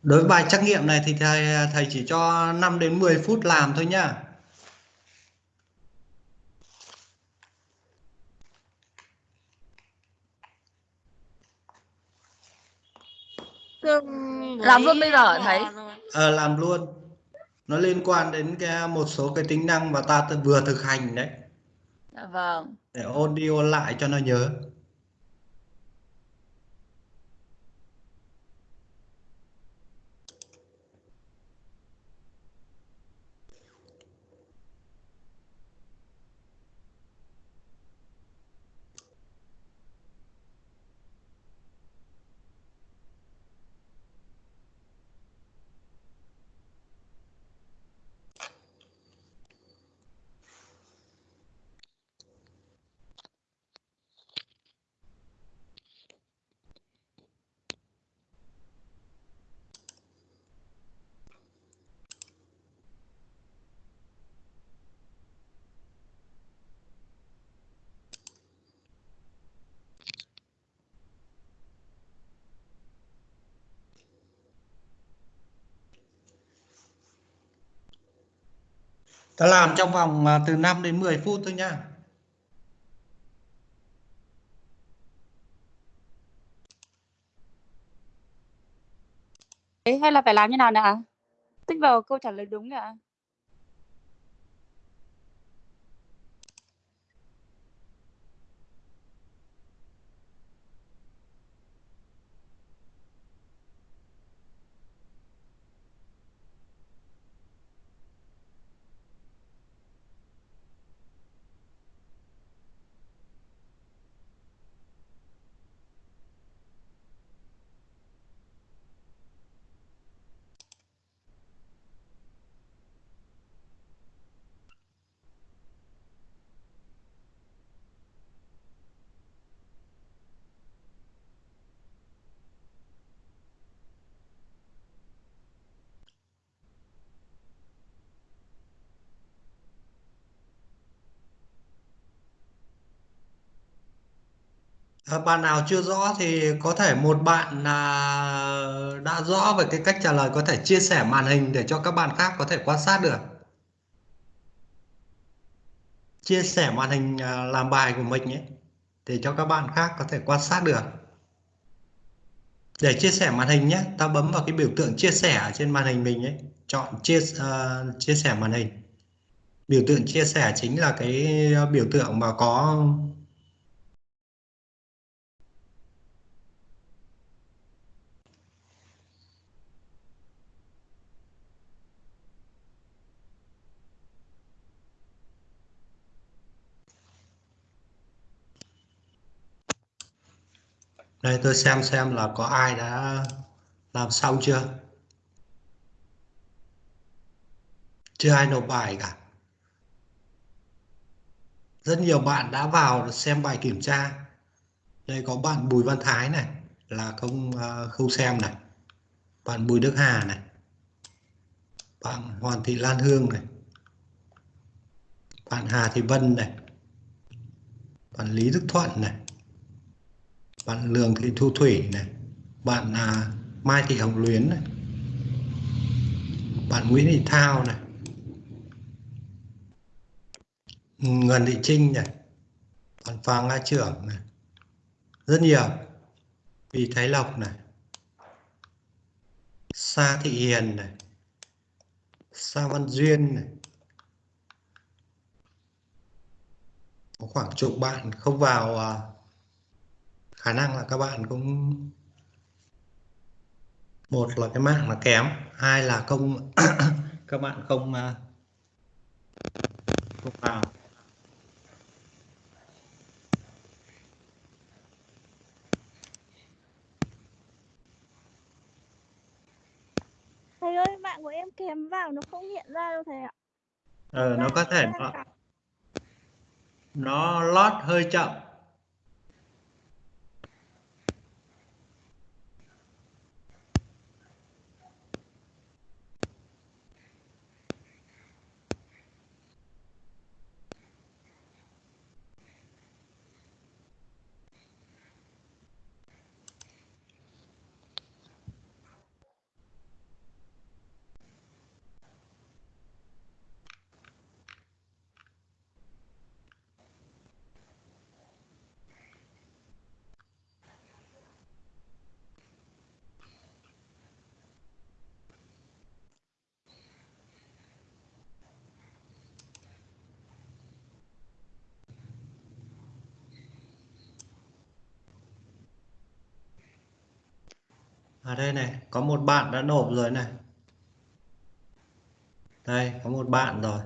Đối với bài trắc nghiệm này thì thầy à, thầy chỉ cho 5 đến 10 phút làm thôi nhá. Làm luôn bây giờ hả thầy? Ờ, làm luôn nó liên quan đến cái một số cái tính năng mà ta vừa thực hành đấy Dạ vâng. để ôn đi ôn lại cho nó nhớ ta làm trong vòng à, từ 5 đến 10 phút thôi nha. Đấy, hay là phải làm như nào nè tích vào câu trả lời đúng ạ? À, bạn nào chưa rõ thì có thể một bạn là đã rõ về cái cách trả lời có thể chia sẻ màn hình để cho các bạn khác có thể quan sát được. Chia sẻ màn hình à, làm bài của mình ấy để cho các bạn khác có thể quan sát được. Để chia sẻ màn hình nhé, ta bấm vào cái biểu tượng chia sẻ ở trên màn hình mình ấy, chọn chia uh, chia sẻ màn hình. Biểu tượng chia sẻ chính là cái à, biểu tượng mà có đây, tôi xem xem là có ai đã làm xong chưa? Chưa ai nộp bài cả. Rất nhiều bạn đã vào xem bài kiểm tra. Đây có bạn Bùi Văn Thái này, là không à, không xem này. Bạn Bùi Đức Hà này. Bạn Hoàng Thị Lan Hương này. Bạn Hà Thị Vân này. Bạn Lý Đức Thuận này bạn Lường Thị Thu Thủy này. Bạn à, Mai Thị Hồng Luyến này. Bạn Nguyễn Thị Thao này. Ngân Thị Trinh này. Bạn Phạm Nga Trưởng này. Rất nhiều. Vì Thái Lộc này. Sa Thị Hiền này. Sa Văn Duyên này. Có khoảng chục bạn không vào à, khả năng là các bạn cũng một là cái mạng là kém hai là không các bạn không à, không vào. Thầy ơi, mạng của em kèm vào nó không hiện ra đâu thầy ạ. ờ, nó có thể nó, nó lót hơi chậm ở đây này, có một bạn đã nộp rồi này. Đây, có một bạn rồi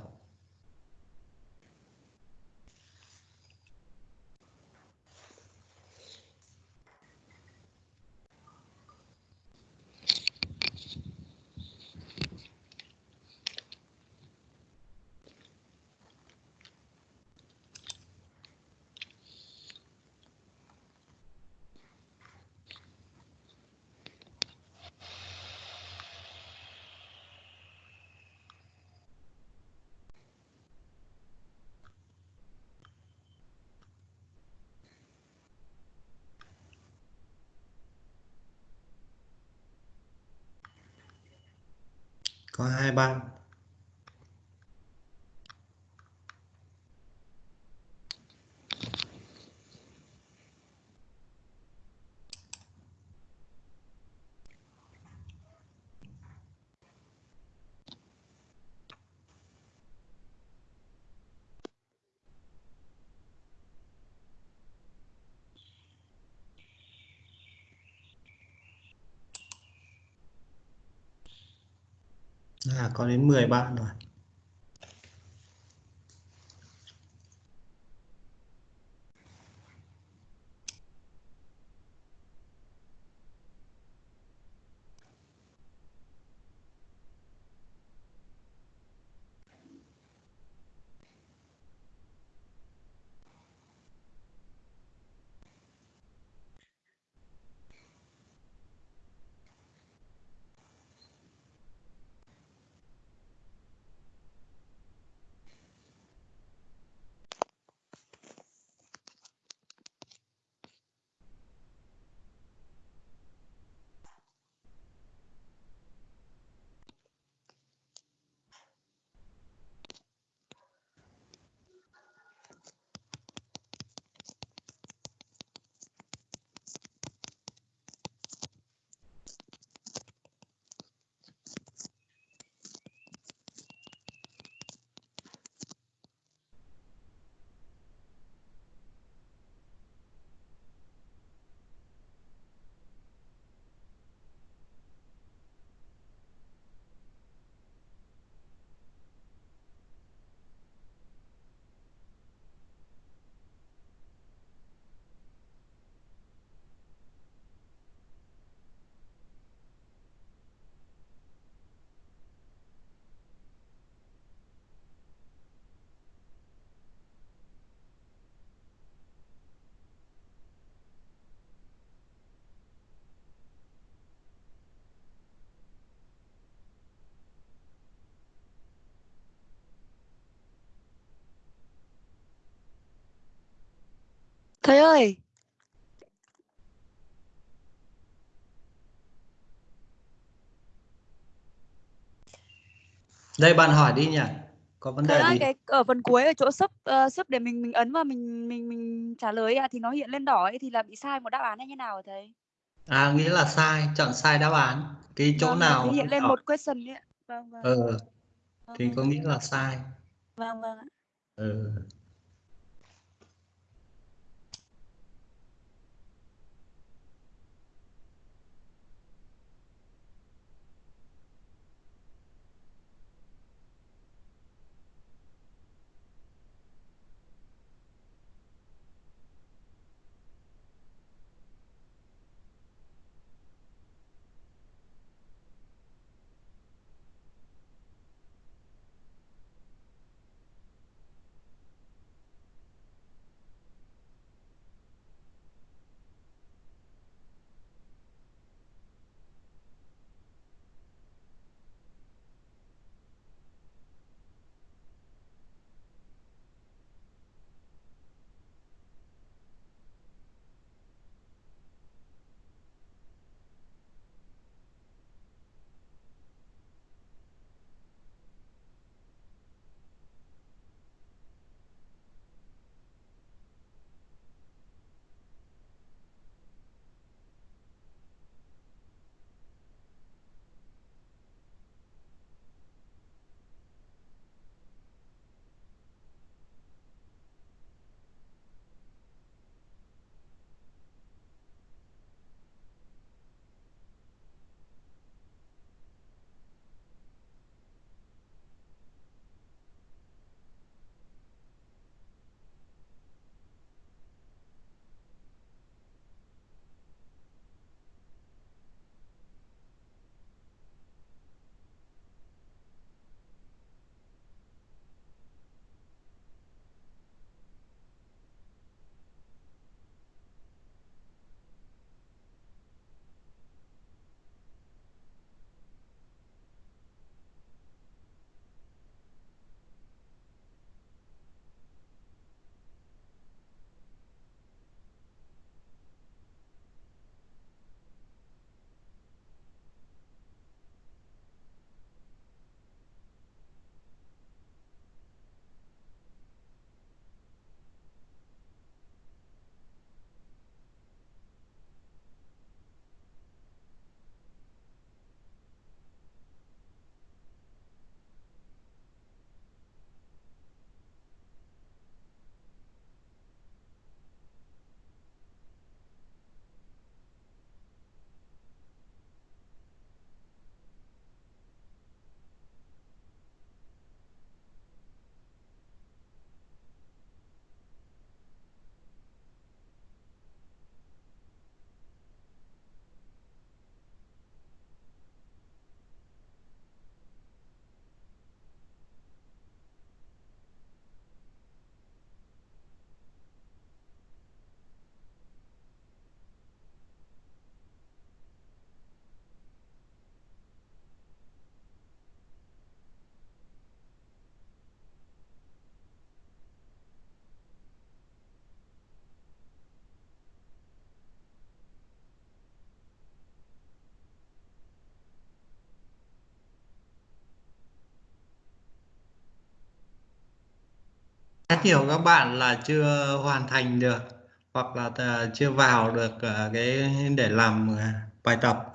có hai bạn à có đến 10 bạn rồi. Thầy ơi, đây bạn hỏi đi nhỉ có vấn thầy đề ơi gì cái ở phần cuối ở chỗ sub uh, sub để mình mình ấn vào mình mình mình trả lời ạ thì nó hiện lên đỏ ấy thì là bị sai một đáp án hay như nào hả thầy? à nghĩa là sai chọn sai đáp án cái chỗ Vâng, nào thì hiện lên hỏi- một question ấy. Vâng vâng. ờ thì Vâng, có nghĩa là sai Vâng vâng ạ. ờ Rất nhiều các bạn là chưa hoàn thành được hoặc là ờ, chưa vào được ờ, cái, để làm ờ, bài tập.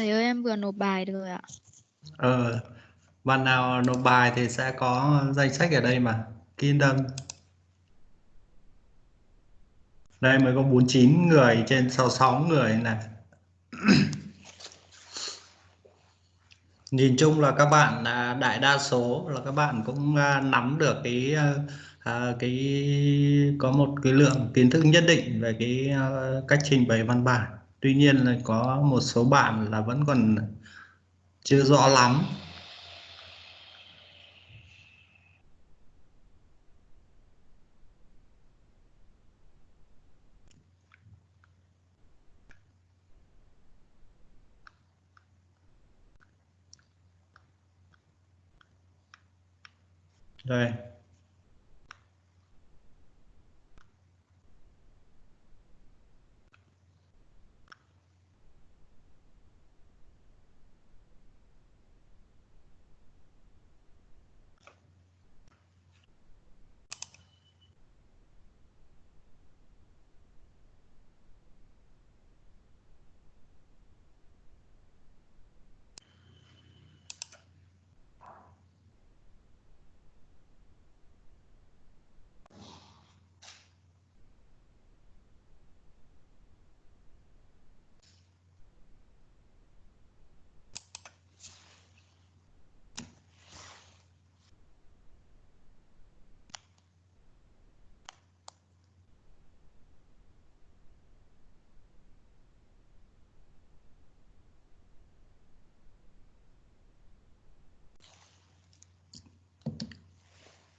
Thầy ơi em vừa nộp bài rồi ạ. ờ bạn nào nộp bài thì sẽ có danh sách ở đây mà. Yên tâm đây mới có 49 người trên 66 người này. Nhìn chung là các bạn à, đại đa số là các bạn cũng à, nắm được cái à, à, cái có một cái lượng kiến thức nhất định về cái cách trình bày văn bản tuy nhiên là có một số bạn là vẫn còn chưa rõ lắm. Đây.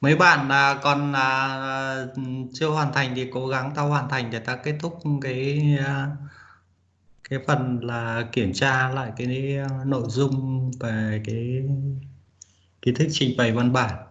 Mấy bạn à, còn à, chưa hoàn thành thì cố gắng tao hoàn thành để ta kết thúc cái à, cái phần là kiểm tra lại cái à, nội dung về cái kiến thức trình bày văn bản.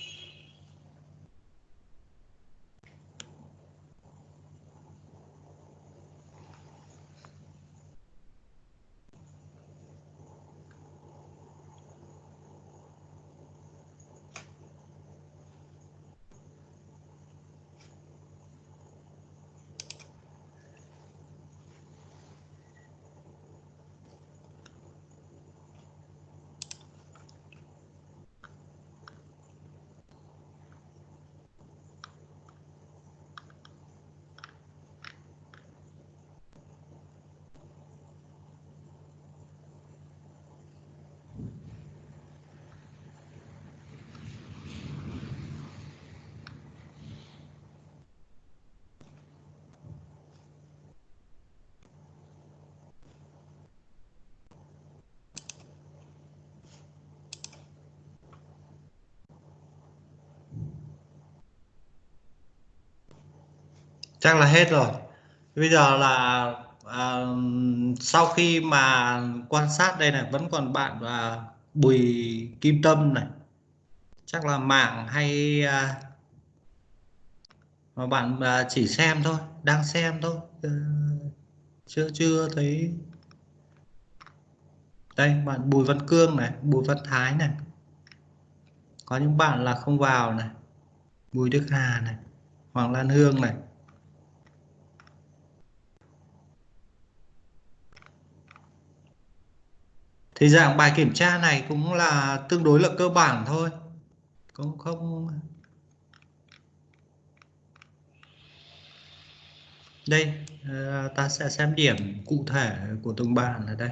chắc là hết rồi. Bây giờ là à, sau khi mà quan sát đây này vẫn còn bạn à, Bùi Kim Tâm này. Chắc là mạng hay à, mà bạn à, chỉ xem thôi đang xem thôi. Ờ, chưa chưa thấy. Đây bạn Bùi Văn Cương này Bùi Văn Thái này. Có những bạn là không vào này. Bùi Đức Hà này Hoàng Lan Hương này. Thì dạng bài kiểm tra này cũng là tương đối là cơ bản thôi. Cũng không đây ờ, ta sẽ xem điểm cụ thể của từng bạn ở đây.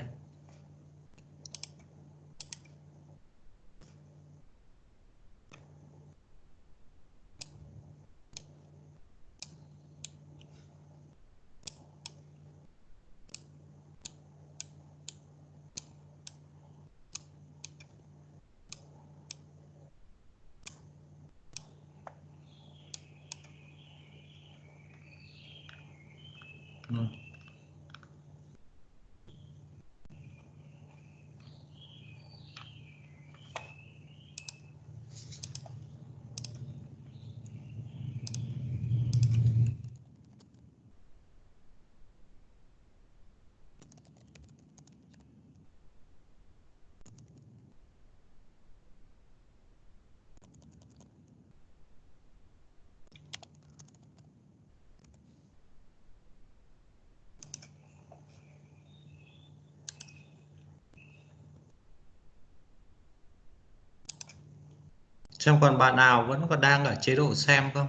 Xem còn bạn nào vẫn còn đang ở chế độ xem không?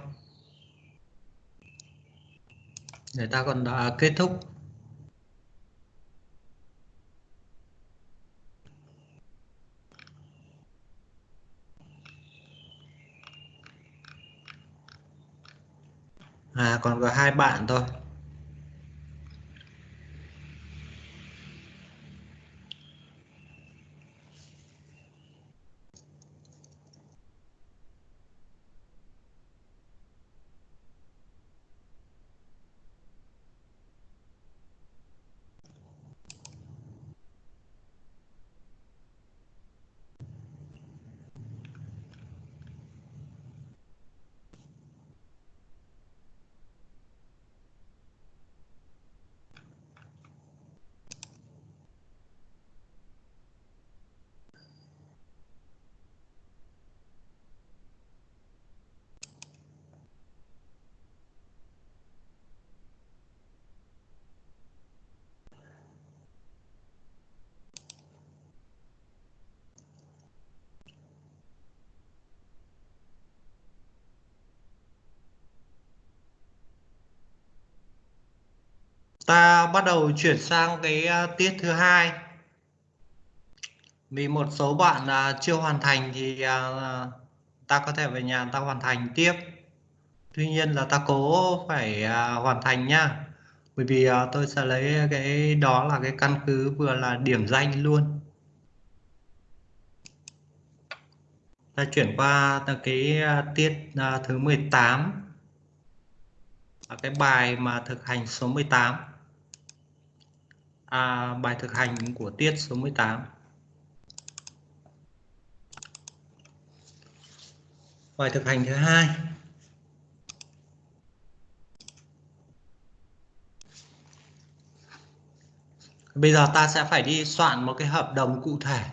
Người ta còn đã kết thúc. À còn có hai bạn thôi. Ta bắt đầu chuyển sang cái à, tiết thứ hai. Vì một số bạn à, chưa hoàn thành thì à, ta có thể về nhà ta hoàn thành tiếp. Tuy nhiên là ta cố phải à, hoàn thành nhá bởi vì à, tôi sẽ lấy cái đó là cái căn cứ vừa là điểm danh luôn. Ta chuyển qua cái tiết thứ 18 cái bài mà thực hành số 18 à, bài thực hành của tiết số 18 bài thực hành thứ hai. Bây giờ ta sẽ phải đi soạn một cái hợp đồng cụ thể.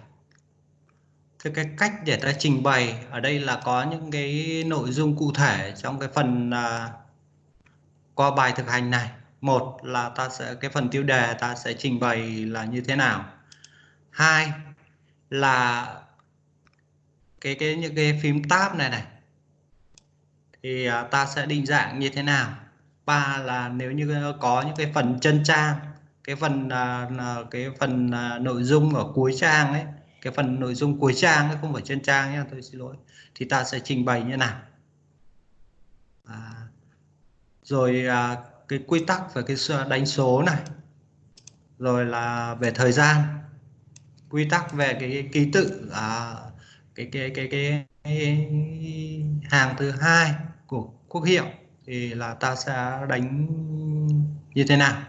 Thế cái cách để ta trình bày ở đây là có những cái nội dung cụ thể trong cái phần uh, qua bài thực hành này một là ta sẽ cái phần tiêu đề ta sẽ trình bày là như thế nào. Hai là cái cái những cái phím tab này này thì à, ta sẽ định dạng như thế nào. Ba là nếu như có những cái phần chân trang cái phần à, cái phần à, nội dung ở cuối trang ấy cái phần nội dung cuối trang ấy, không phải chân trang nhé tôi xin lỗi thì ta sẽ trình bày như nào. À, rồi à, cái quy tắc về cái đánh số này. Rồi là về thời gian. Quy tắc về cái ký tự à, cái, cái cái cái cái hàng thứ hai của quốc hiệu thì là ta sẽ đánh như thế nào.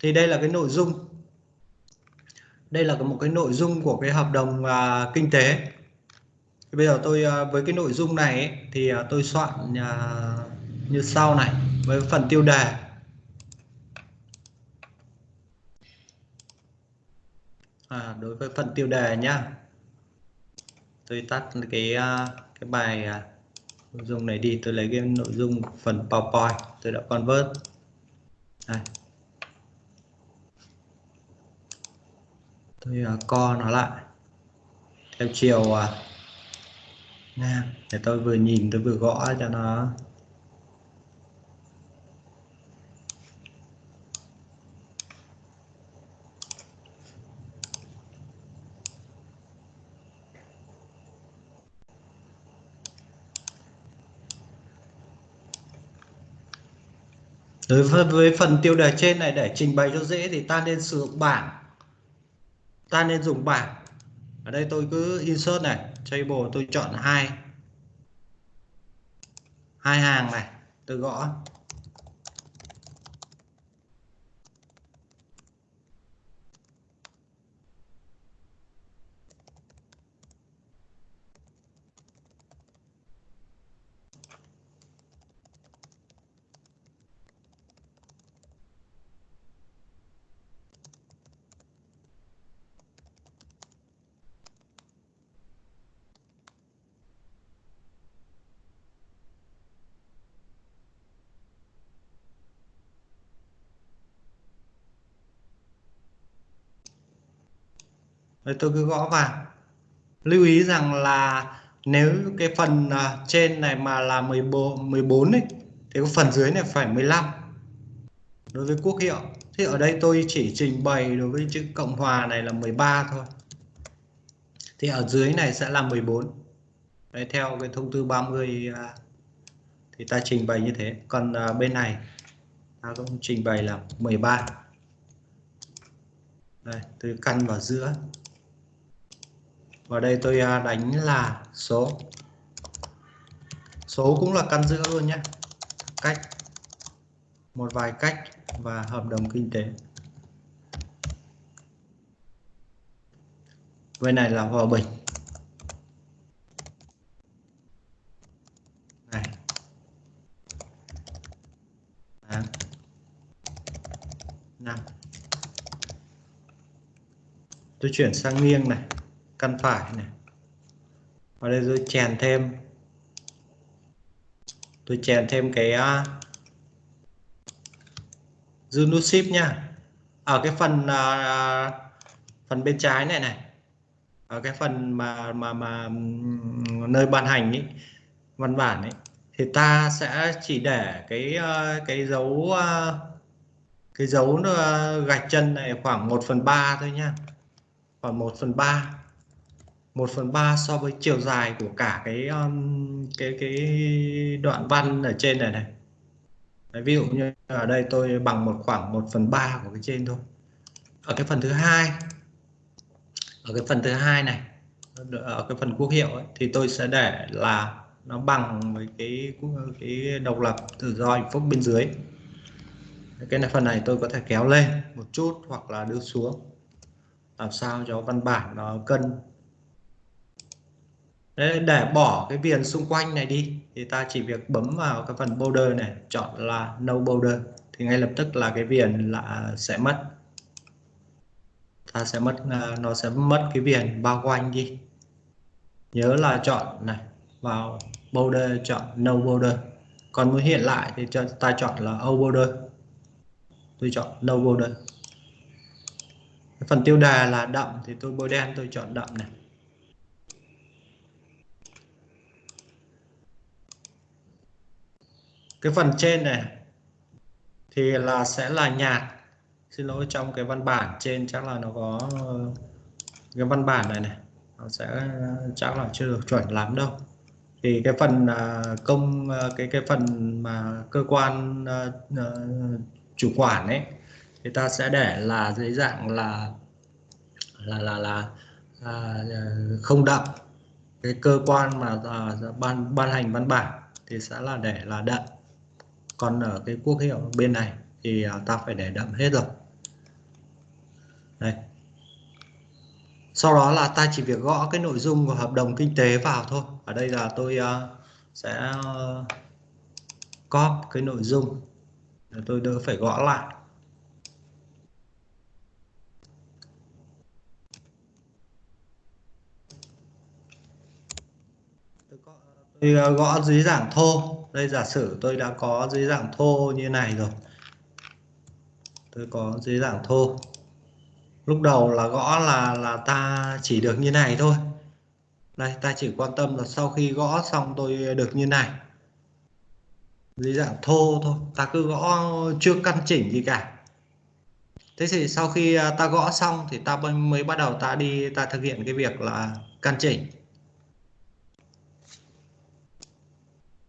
Thì đây là cái nội dung. Đây là một cái nội dung của cái hợp đồng à, kinh tế. Thì bây giờ tôi à, với cái nội dung này ấy, thì à, tôi soạn à, như sau này với phần tiêu đề. À, đối với phần tiêu đề nhá. Tôi tắt cái à, cái bài à, nội dung này đi tôi lấy cái nội dung phần PowerPoint tôi đã convert. Đây. tôi uh, co nó lại. Theo chiều uh, ngang để tôi vừa nhìn tôi vừa gõ cho nó Đối với, với phần tiêu đề trên này để trình bày cho dễ thì ta nên sử dụng bảng. Ta nên dùng bảng. Ở đây tôi cứ insert này, table tôi chọn hai hai hàng này, tôi gõ. Đấy, tôi cứ gõ vào. Lưu ý rằng là nếu cái phần à, trên này mà là 14 14 ấy thì cái phần dưới này phải 15 đối với quốc hiệu. Thì ở đây tôi chỉ trình bày đối với chữ Cộng hòa này là 13 thôi. Thì ở dưới này sẽ là 14. Đấy, theo cái thông tư 30 à, thì ta trình bày như thế. Còn à, bên này ta cũng trình bày là 13. Đây, tôi căn vào giữa và đây tôi à, đánh là số. Số cũng là căn giữa luôn nhé cách. Một vài cách và hợp đồng kinh tế. Bên này là hòa bình. Này. Đó. năm. Tôi chuyển sang nghiêng này căn phải này. Ở đây tôi chèn thêm. Tôi chèn thêm cái à, uh, nút ship nha. Ở cái phần uh, phần bên trái này này. Ở cái phần mà mà mà nơi ban hành ý, văn bản ấy thì ta sẽ chỉ để cái uh, cái dấu uh, cái dấu uh, gạch chân này khoảng 1 phần 3 thôi nha. Khoảng 1 phần 3 1 phần 3 so với chiều dài của cả cái um, cái cái đoạn văn ở trên này này. Đấy, ví dụ như ở đây tôi bằng một khoảng 1 phần 3 của cái trên thôi. Ở cái phần thứ hai ở cái phần thứ hai này ở cái phần quốc hiệu ấy, thì tôi sẽ để là nó bằng với cái cái độc lập tự do hạnh phúc bên dưới. Cái này phần này tôi có thể kéo lên một chút hoặc là đưa xuống làm sao cho văn bản nó cân để bỏ cái viền xung quanh này đi, thì ta chỉ việc bấm vào cái phần border này, chọn là no border, thì ngay lập tức là cái viền là sẽ mất. Ta sẽ mất à, nó sẽ mất cái viền bao quanh đi. Nhớ là chọn này, vào border chọn no border. Còn muốn hiện lại thì cho, ta chọn là no border. Tôi chọn no border. Phần tiêu đề là đậm, thì tôi bôi đen, tôi chọn đậm này. Cái phần trên này thì là sẽ là nhạt xin lỗi trong cái văn bản trên chắc là nó có ờ, cái văn bản này này nó sẽ ờ, chắc là chưa được chuẩn lắm đâu. Thì cái phần à, công ờ, cái cái phần mà cơ quan chủ quản ấy thì ta sẽ để là dưới dạng là là là là à, không đậm. Cái cơ quan mà à, ban ban hành văn bản thì sẽ là để là đậm còn ở cái quốc hiệu bên này thì à, ta phải để đậm hết rồi. Đây. Sau đó là ta chỉ việc gõ cái nội dung của hợp đồng kinh tế vào thôi. Ở đây là tôi uh, sẽ uh, copy cái nội dung. Để tôi đỡ phải gõ lại. Tôi, gõ dưới dạng thô đây, giả sử tôi đã có dưới dạng thô như này rồi. Tôi có dưới dạng thô. Lúc đầu là gõ là là ta chỉ được như này thôi. Đây, ta chỉ quan tâm là sau khi gõ xong tôi được như này. Dưới dạng thô thôi. Ta cứ gõ, chưa căn chỉnh gì cả. Thế thì sau khi à, ta gõ xong thì ta mới bắt đầu ta đi, ta thực hiện cái việc là căn chỉnh.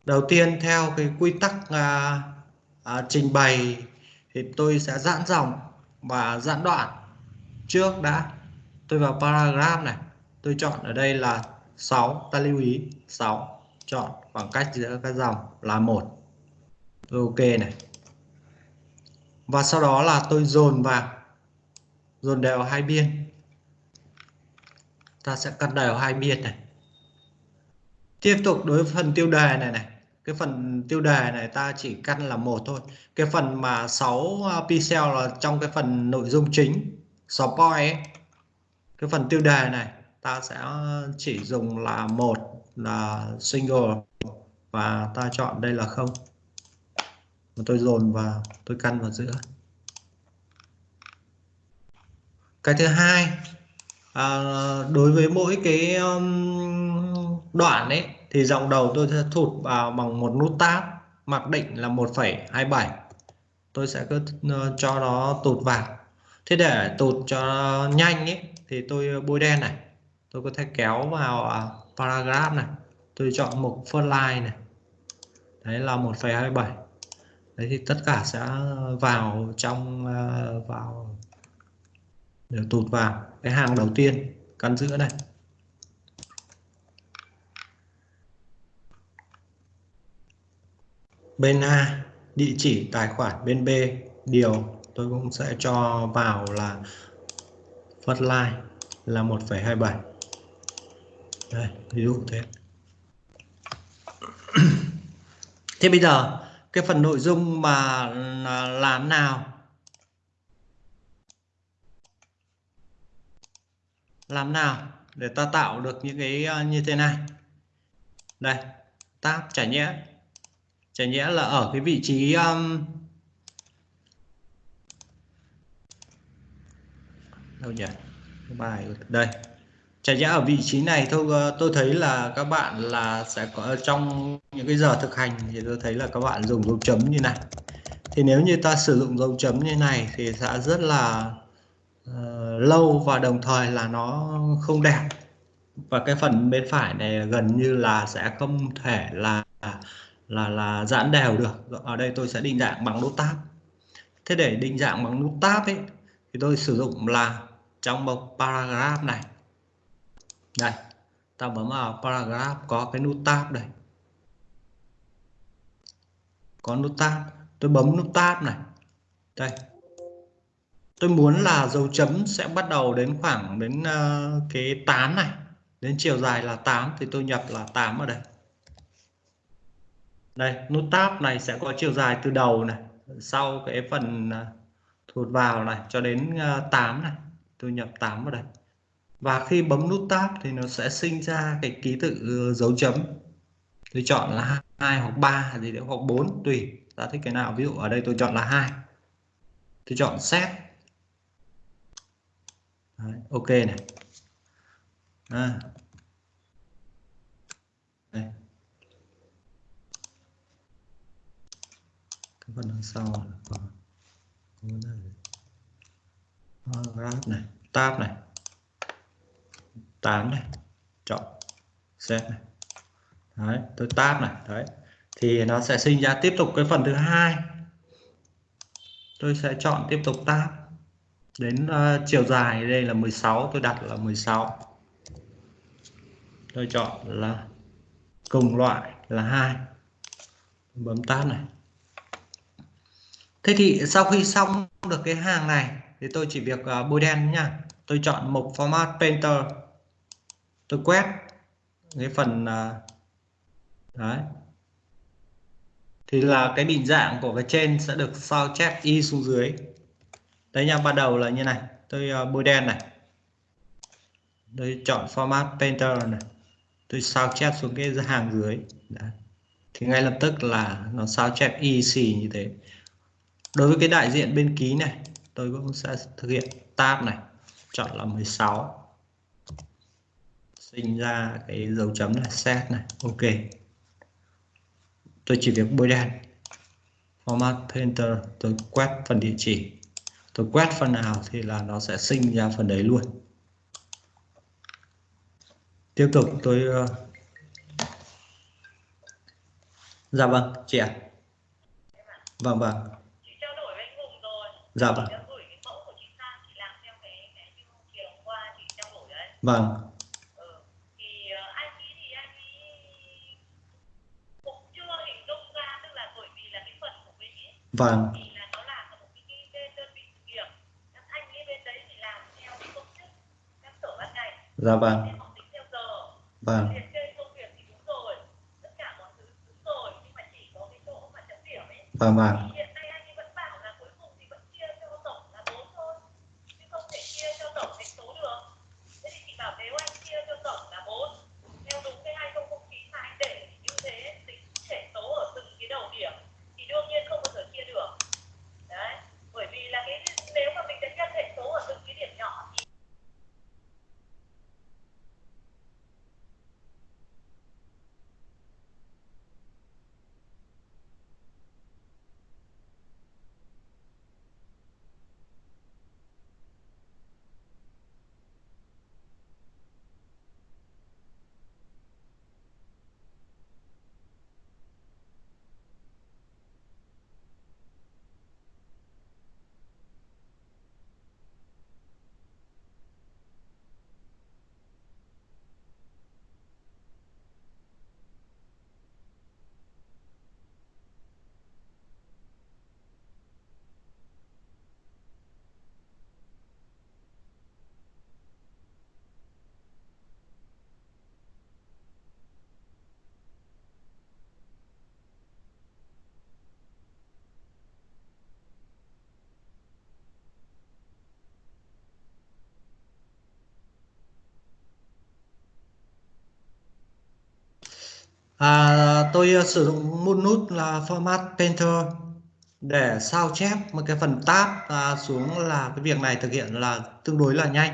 Đầu tiên theo cái quy tắc à, à, trình bày thì tôi sẽ giãn dòng và giãn đoạn. Trước đã tôi vào paragraph này tôi chọn ở đây là 6 ta lưu ý 6 chọn khoảng cách giữa các dòng là một. Ok này. Và sau đó là tôi dồn vào dồn đều hai biên ta sẽ cắt đều hai biên này. Tiếp tục đối với phần tiêu đề này này cái phần tiêu đề này ta chỉ căn là một thôi. Cái phần mà 6 à, pixel là trong cái phần nội dung chính support ấy. Cái phần tiêu đề này ta sẽ chỉ dùng là một là single và ta chọn đây là không. Tôi dồn vào tôi căn vào giữa. Cái thứ hai à, đối với mỗi cái um, đoạn ấy thì dòng đầu tôi sẽ thụt vào bằng một nút tab mặc định là 1,27 tôi sẽ cứ ờ, cho nó tụt vào. Thế để tụt cho nhanh ấy thì tôi ờ, bôi đen này. Tôi có thể kéo vào à, paragraph này. Tôi chọn mục first line này. Đấy là 1,27 đấy thì tất cả sẽ vào trong ờ, vào đều tụt vào. Cái hàng đầu tiên căn giữa này. Bên A địa chỉ tài khoản bên B. Điều tôi cũng sẽ cho vào là first line là 1,27 đây ví dụ thế. Thế bây giờ cái phần nội dung mà làm nào? Làm nào để ta tạo được những cái ờ, như thế này? Đây tab trải nhé chả nhẽ là ở cái vị trí um, đâu nhỉ? Bài đây. Chả nhẽ ở vị trí này thôi ờ, tôi thấy là các bạn là sẽ có ờ, trong những cái giờ thực hành thì tôi thấy là các bạn dùng dấu chấm như này. Thì nếu như ta sử dụng dấu chấm như này thì sẽ rất là uh, lâu và đồng thời là nó không đẹp. Và cái phần bên phải này gần như là sẽ không thể là là là giãn đều được. Ở đây tôi sẽ định dạng bằng nút tab. Thế để định dạng bằng nút tab ấy thì tôi sử dụng là trong một paragraph này. Đây ta bấm vào paragraph có cái nút tab đây. Có nút tab. Tôi bấm nút tab này. Đây. Tôi muốn là dấu chấm sẽ bắt đầu đến khoảng đến uh, cái 8 này. Đến chiều dài là 8 thì tôi nhập là 8 ở đây đây nút tab này sẽ có chiều dài từ đầu này sau cái phần à, thụt vào này cho đến à, 8 này tôi nhập 8 vào đây. Và khi bấm nút tab thì nó sẽ sinh ra cái ký tự ờ, dấu chấm. Tôi chọn là hai hoặc ba gì đấy hoặc 4 tùy. Ta thích cái nào ví dụ ở đây tôi chọn là hai. Tôi chọn set. Đấy, ok này. À. Đây. cái phần đằng sau là có ờ, grab này tab này tán này chọn set này. Đấy tôi tab này đấy. Thì nó sẽ sinh ra tiếp tục cái phần thứ hai. Tôi sẽ chọn tiếp tục tab. Đến uh, chiều dài đây là 16 tôi đặt là 16 tôi chọn là cùng loại là hai. Bấm tab này thế thì sau khi xong được cái hàng này thì tôi chỉ việc uh, bôi đen nha tôi chọn mục format painter. Tôi quét cái phần uh, đấy. Thì là cái định dạng của cái trên sẽ được sao chép y xuống dưới. Đấy nha ban đầu là như này. Tôi uh, bôi đen này. Tôi chọn format painter này. Tôi sao chép xuống cái hàng dưới. Đấy. thì ngay lập tức là nó sao chép y xì như thế đối với cái đại diện bên ký này, tôi cũng sẽ thực hiện tab này, chọn là 16 sinh ra cái dấu chấm là set này, ok. Tôi chỉ việc bôi đen. Format painter tôi quét phần địa chỉ. Tôi quét phần nào thì là nó sẽ sinh ra phần đấy luôn. Tiếp tục tôi uh... dạ vâng chị ạ. Vâng vâng dạ vâng. Vâng. Vâng. dạ vâng. Vâng. vâng vâng tôi uh, sử dụng một nút là format painter để sao chép một cái phần tab à, xuống là cái việc này thực hiện là tương đối là nhanh.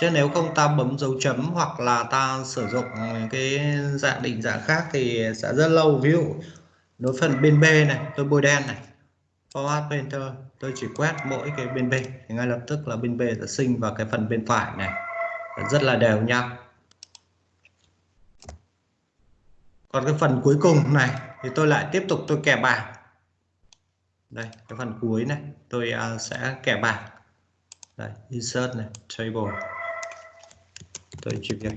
Chứ nếu không ta bấm dấu chấm hoặc là ta sử dụng cái dạng định dạng khác thì sẽ rất lâu. Ví dụ đối phần bên B này tôi bôi đen này format painter tôi chỉ quét mỗi cái bên B thì ngay lập tức là bên B sẽ sinh vào cái phần bên phải này. Rất là đều nhau. Còn cái phần cuối cùng này thì tôi lại tiếp tục tôi kẻ bảng. Đây cái phần cuối này tôi uh, sẽ kẻ bảng. Đây insert này table. Tôi chỉ việc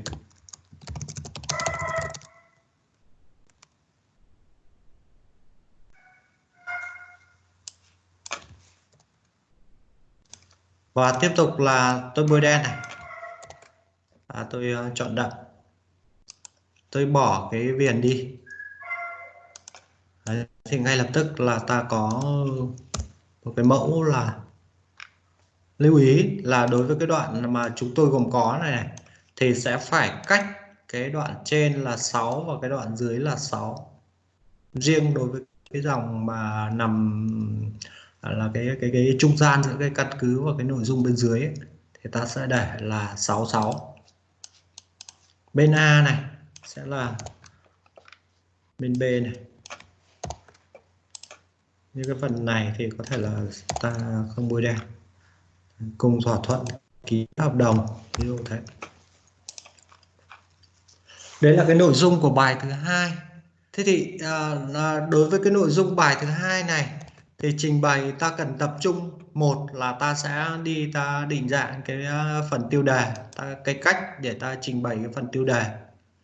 và tiếp tục là tôi bôi đen này. À, tôi uh, chọn đậm tôi bỏ cái viền đi. Đấy, thì ngay lập tức là ta có một cái mẫu là lưu ý là đối với cái đoạn mà chúng tôi gồm có này, này thì sẽ phải cách cái đoạn trên là 6 và cái đoạn dưới là 6 riêng đối với cái dòng mà nằm à, là cái cái cái trung gian giữa cái căn cứ và cái nội dung bên dưới ấy, thì ta sẽ để là 66 bên A này sẽ là bên B này. Như cái phần này thì có thể là ta không bôi đen. Cùng thỏa thuận ký hợp đồng ví dụ thế. Đấy là cái nội dung của bài thứ hai. Thế thì à, à đối với cái nội dung bài thứ hai này thì trình bày ta cần tập trung một là ta sẽ đi ta định dạng cái à, phần tiêu đề ta cái cách để ta trình bày cái phần tiêu đề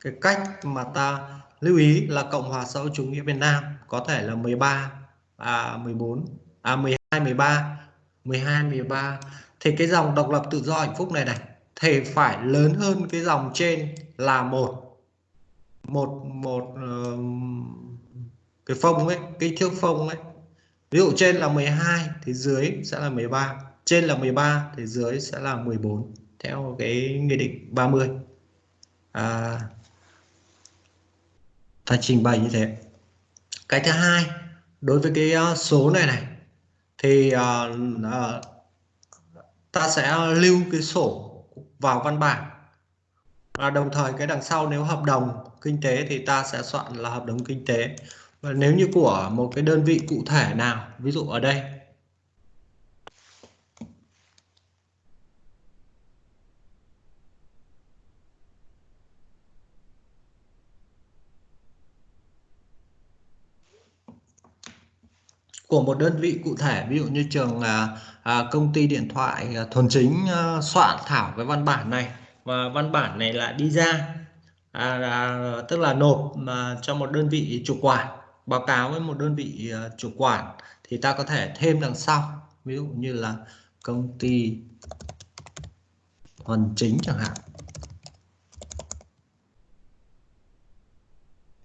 cái cách mà ta lưu ý là Cộng hòa xã hội chủ nghĩa Việt Nam có thể là 13 à 14 à 12 13 12 13 thì cái dòng độc lập tự do hạnh phúc này này thì phải lớn hơn cái dòng trên là một một một uh, cái phông ấy cái thước phông ấy. Ví dụ trên là 12 thì dưới sẽ là 13 trên là 13 thì dưới sẽ là 14 theo cái nghị định 30 à, ta trình bày như thế. Cái thứ hai đối với cái ờ, số này này thì uh, uh, ta sẽ lưu cái sổ vào văn bản. Và đồng thời cái đằng sau nếu hợp đồng kinh tế thì ta sẽ soạn là hợp đồng kinh tế. Và nếu như của một cái đơn vị cụ thể nào ví dụ ở đây của một đơn vị cụ thể ví dụ như trường à, à, công ty điện thoại à, thuần chính à, soạn thảo cái văn bản này. Và văn bản này lại đi ra à, à, tức là nộp mà cho một đơn vị chủ quản báo cáo với một đơn vị à, chủ quản thì ta có thể thêm đằng sau. Ví dụ như là công ty thuần chính chẳng hạn.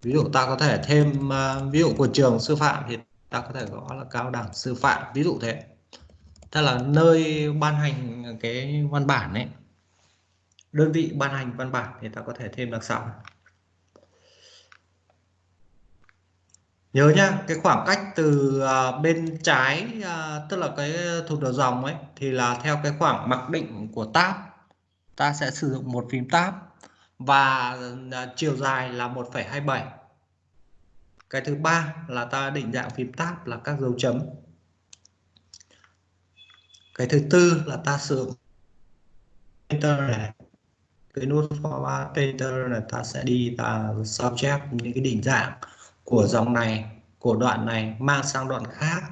Ví dụ ta có thể thêm uh, ví dụ của trường sư phạm thì ta có thể gõ là cao đẳng sư phạm ví dụ thế. Thế là nơi ban hành cái văn bản ấy đơn vị ban hành văn bản thì ta có thể thêm đằng sau. Nhớ nhá cái khoảng cách từ à, bên trái à, tức là cái thuộc đầu dòng ấy thì là theo cái khoảng mặc định của tab. Ta sẽ sử dụng một phím tab và à, chiều dài là 1,27 cái thứ ba là ta định dạng phím tab là các dấu chấm. Cái thứ tư là ta sử dụng enter này cái nút format enter là ta sẽ đi ta sao chép những cái định dạng của dòng này của đoạn này mang sang đoạn khác.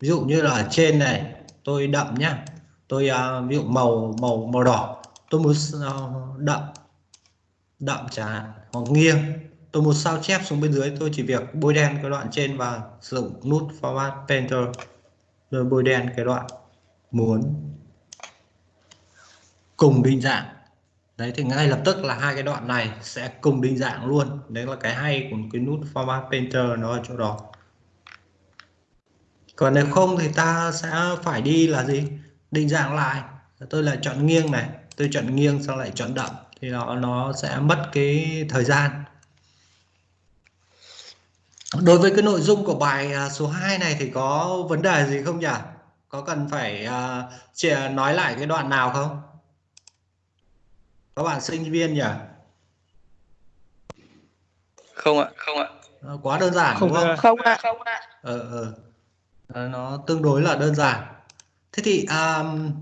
Ví dụ như là ở trên này tôi đậm nhá. Tôi uh, ví dụ màu màu màu đỏ tôi muốn uh, đậm đậm chẳng hoặc nghiêng tôi muốn sao chép xuống bên dưới, tôi chỉ việc bôi đen cái đoạn trên và sử dụng nút format painter. Rồi bôi đen cái đoạn muốn cùng định dạng. Đấy, thì ngay lập tức là hai cái đoạn này sẽ cùng định dạng luôn. Đấy là cái hay của cái nút format painter nó ở chỗ đó. Còn nếu không thì ta sẽ phải đi là gì? Định dạng lại. Tôi lại chọn nghiêng này, tôi chọn nghiêng xong lại chọn đậm. Thì nó nó sẽ mất cái thời gian đối với cái nội dung của bài à, số 2 này thì có vấn đề gì không nhỉ có cần phải uh, nói lại cái đoạn nào không các bạn sinh viên nhỉ không ạ không ạ quá đơn giản Không đúng không Không ạ. Không ạ. ờ, ờ. Ờ, nó tương đối là đơn giản thế thì um,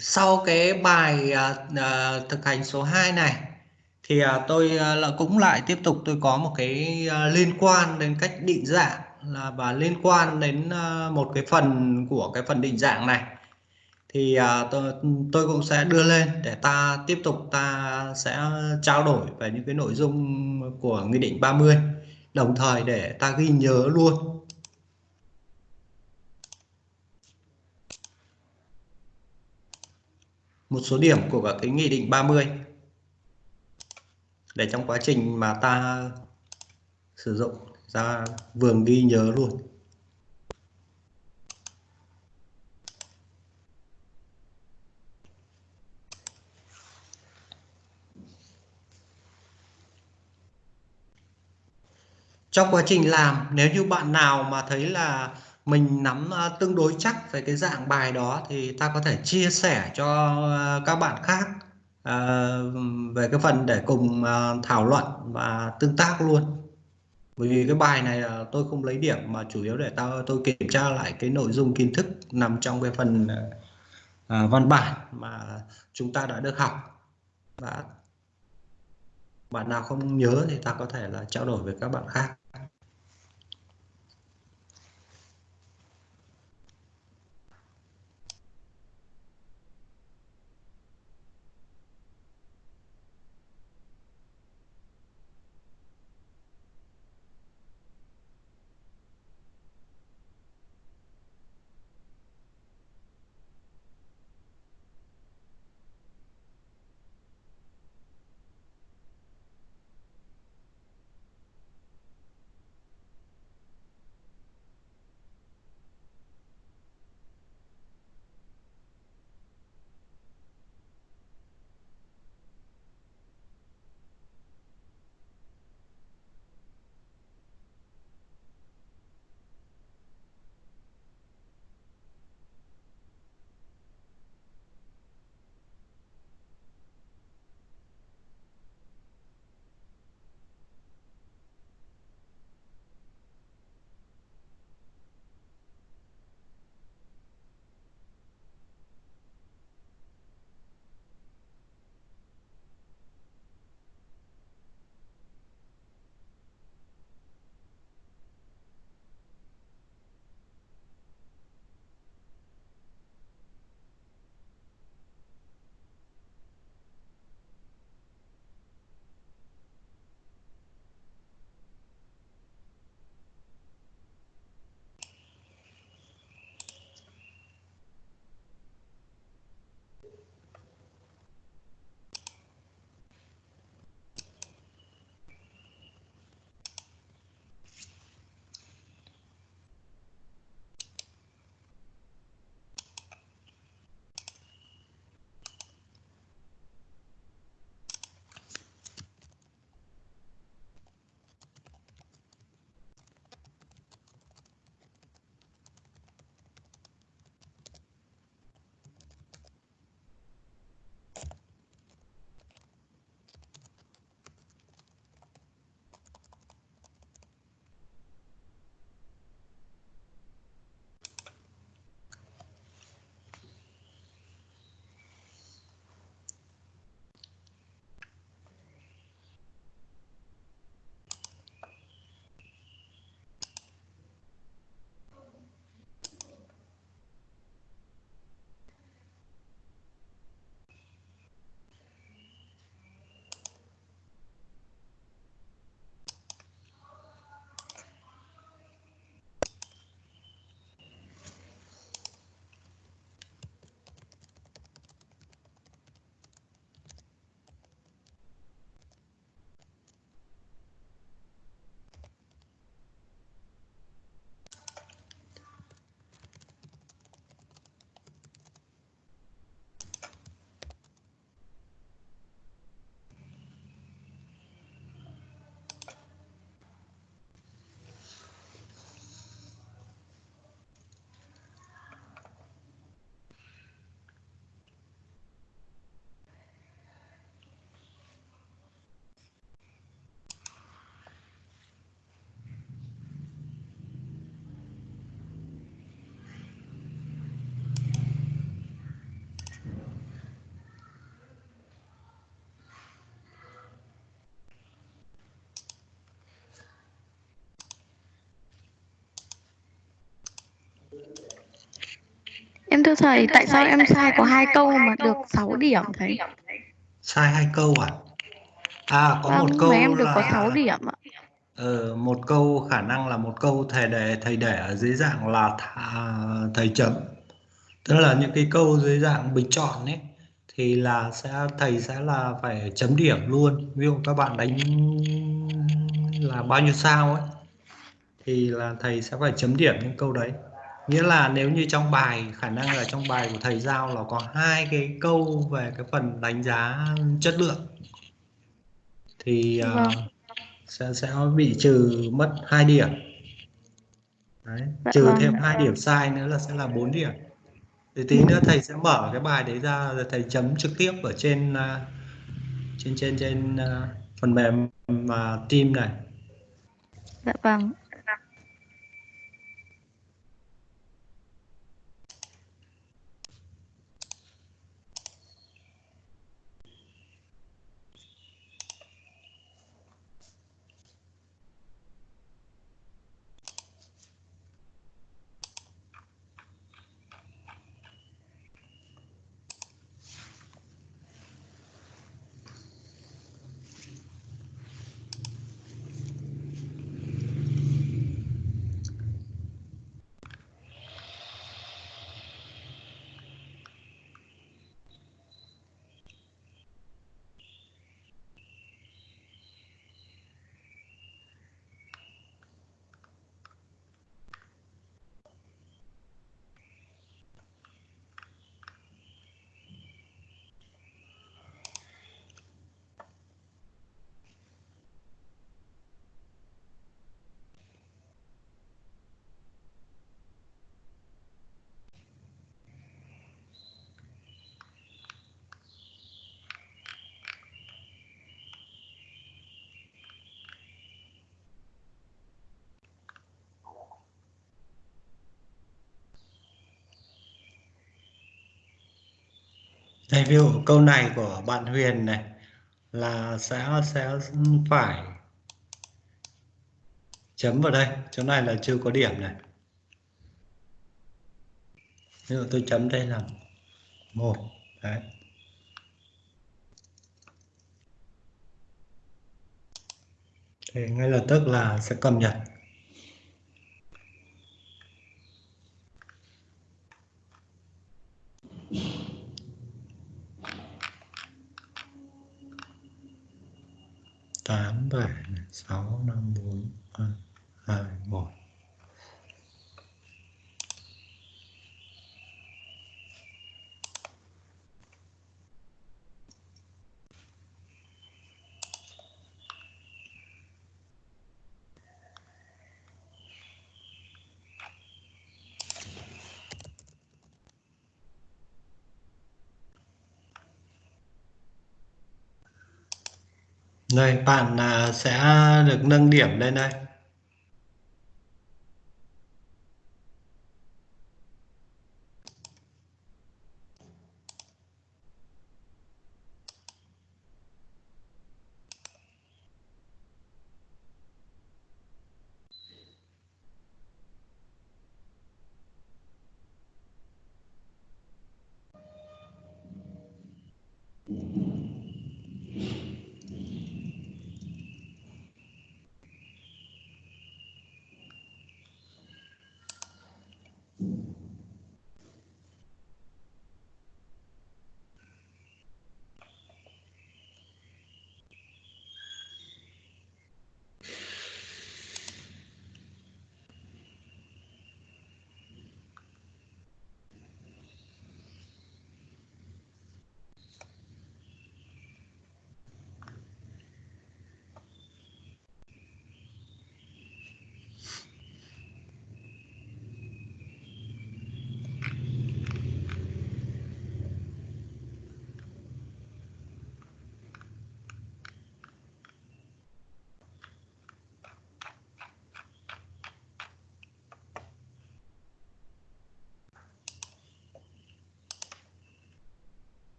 sau cái bài uh, uh, thực hành số 2 này thì à, tôi à, là cũng lại tiếp tục tôi có một cái à, liên quan đến cách định dạng là và liên quan đến một cái phần của cái phần định dạng này. Thì tôi, tôi cũng sẽ đưa lên để ta tiếp tục ta sẽ trao đổi về những cái nội dung của nghị định 30 đồng thời để ta ghi nhớ luôn. Một số điểm của cả cái nghị định 30 để trong quá trình mà ta sử dụng ra vườn ghi nhớ luôn. Trong quá trình làm, nếu như bạn nào mà thấy là mình nắm à, tương đối chắc về cái dạng bài đó thì ta có thể chia sẻ cho à, các bạn khác. Ờ, về cái phần để cùng ờ, thảo luận và tương tác luôn. Bởi vì cái bài này tôi không lấy điểm mà chủ yếu để tao, tôi kiểm tra lại cái nội dung kiến thức nằm trong cái phần ờ, văn bản mà chúng ta đã được học. Và bạn nào không nhớ thì ta có thể là trao đổi với các bạn khác. Em thưa thầy, tại sao em sai có hai câu mà được 6 điểm thầy? sai hai câu à? À có một Vâng, câu mà em được có là 6 điểm ạ. ờ, một câu khả năng là một câu thầy để thầy để ở dưới dạng là thà, thầy chấm. Tức là những cái câu dưới dạng bình chọn ấy thì là sẽ thầy sẽ là phải chấm điểm luôn. Ví dụ các bạn đánh là bao nhiêu sao ấy thì là thầy sẽ phải chấm điểm những câu đấy nghĩa là nếu như trong bài khả năng là trong bài của thầy giao là có hai cái câu về cái phần đánh giá chất lượng thì Vâng. sẽ sẽ bị trừ mất 2 điểm đấy. Dạ trừ vâng. thêm hai điểm sai nữa là sẽ là 4 điểm thì tí nữa thầy sẽ mở cái bài đấy ra rồi thầy chấm trực tiếp ở trên à, trên trên trên à, phần mềm mà team này Dạ vâng. Đây, ví dụ câu này của bạn Huyền này là sẽ sẽ phải chấm vào đây. Chỗ này là chưa có điểm này. Ví dụ tôi chấm đây là một đấy. Thì ngay lập tức là sẽ cập nhật. Tám bảy sáu năm bốn ba hai một. Rồi bạn à, sẽ được nâng điểm lên đây.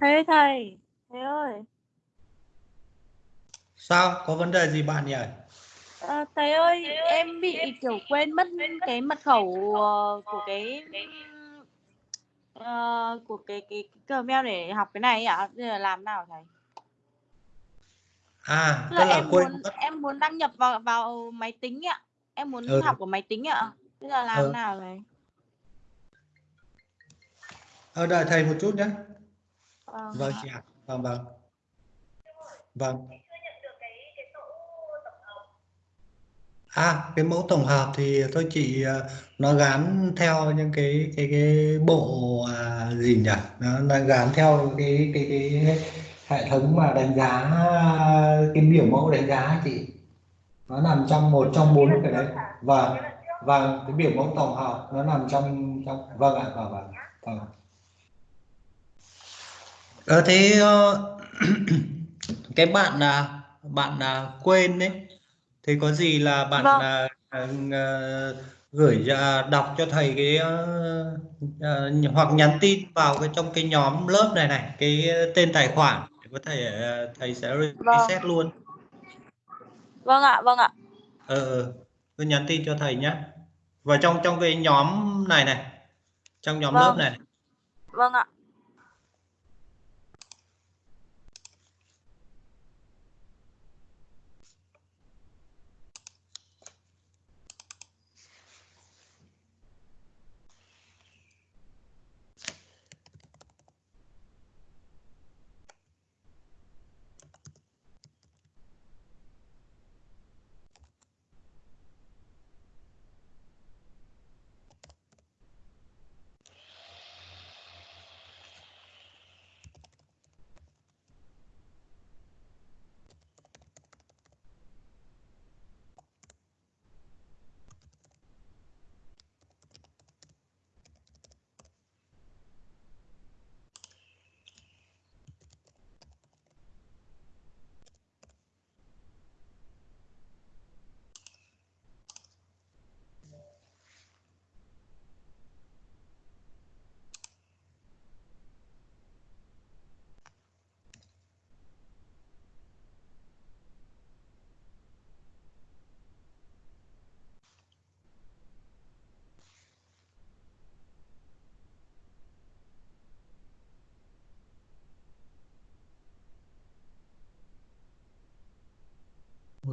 Thầy thầy, thầy ơi, sao có vấn đề gì bạn nhỉ ờ, thầy ơi, em bị kiểu quên mất cái mật khẩu ờ, của cái ờ, của cái cái, cái Gmail để học cái này ạ. Giờ làm nào thầy? à Tức là là em quên muốn mất em muốn đăng nhập vào vào máy tính ạ. Em muốn Ừ. học của máy tính ạ. Bây giờ làm Ừ. nào thầy? ở đợi thầy một chút nhé Vâng. vâng chị ạ. Vâng vâng. Vâng. À cái mẫu tổng hợp thì thôi chị ờ, nó gắn theo những cái cái cái bộ à, gì nhỉ? Nó, nó gắn theo cái cái cái hệ thống mà đánh giá cái biểu mẫu đánh giá chị. Nó nằm trong một trong bốn cái đấy. vâng vâng cái biểu mẫu tổng hợp nó nằm trong trong vâng ạ vâng vâng. Vâng ờ thế ờ, cái bạn à, bạn à, quên đấy thì có gì là bạn Vâng. à, à, à, gửi à, đọc cho thầy cái ờ, ờ, hoặc nhắn tin vào cái trong cái nhóm lớp này này cái tên tài khoản để có thể ờ, thầy sẽ Vâng. reset luôn Vâng ạ, vâng ạ. ờ ờ, cứ nhắn tin cho thầy nhé và trong trong cái nhóm này này trong nhóm Vâng. lớp này Vâng ạ.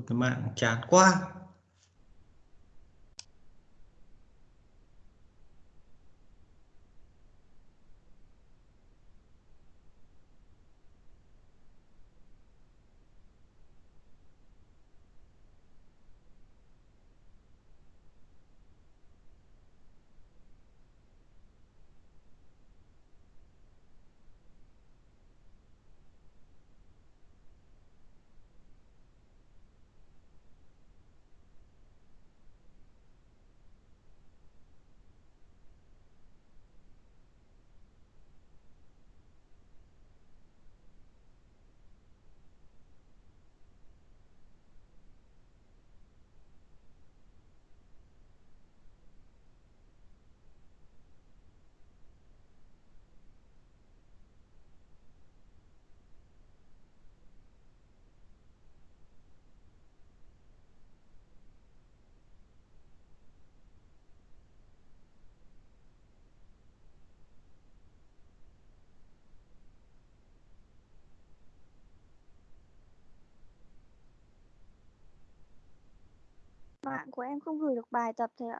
Cái mạng chán quá. Mạng của em không gửi được bài tập thầy ạ.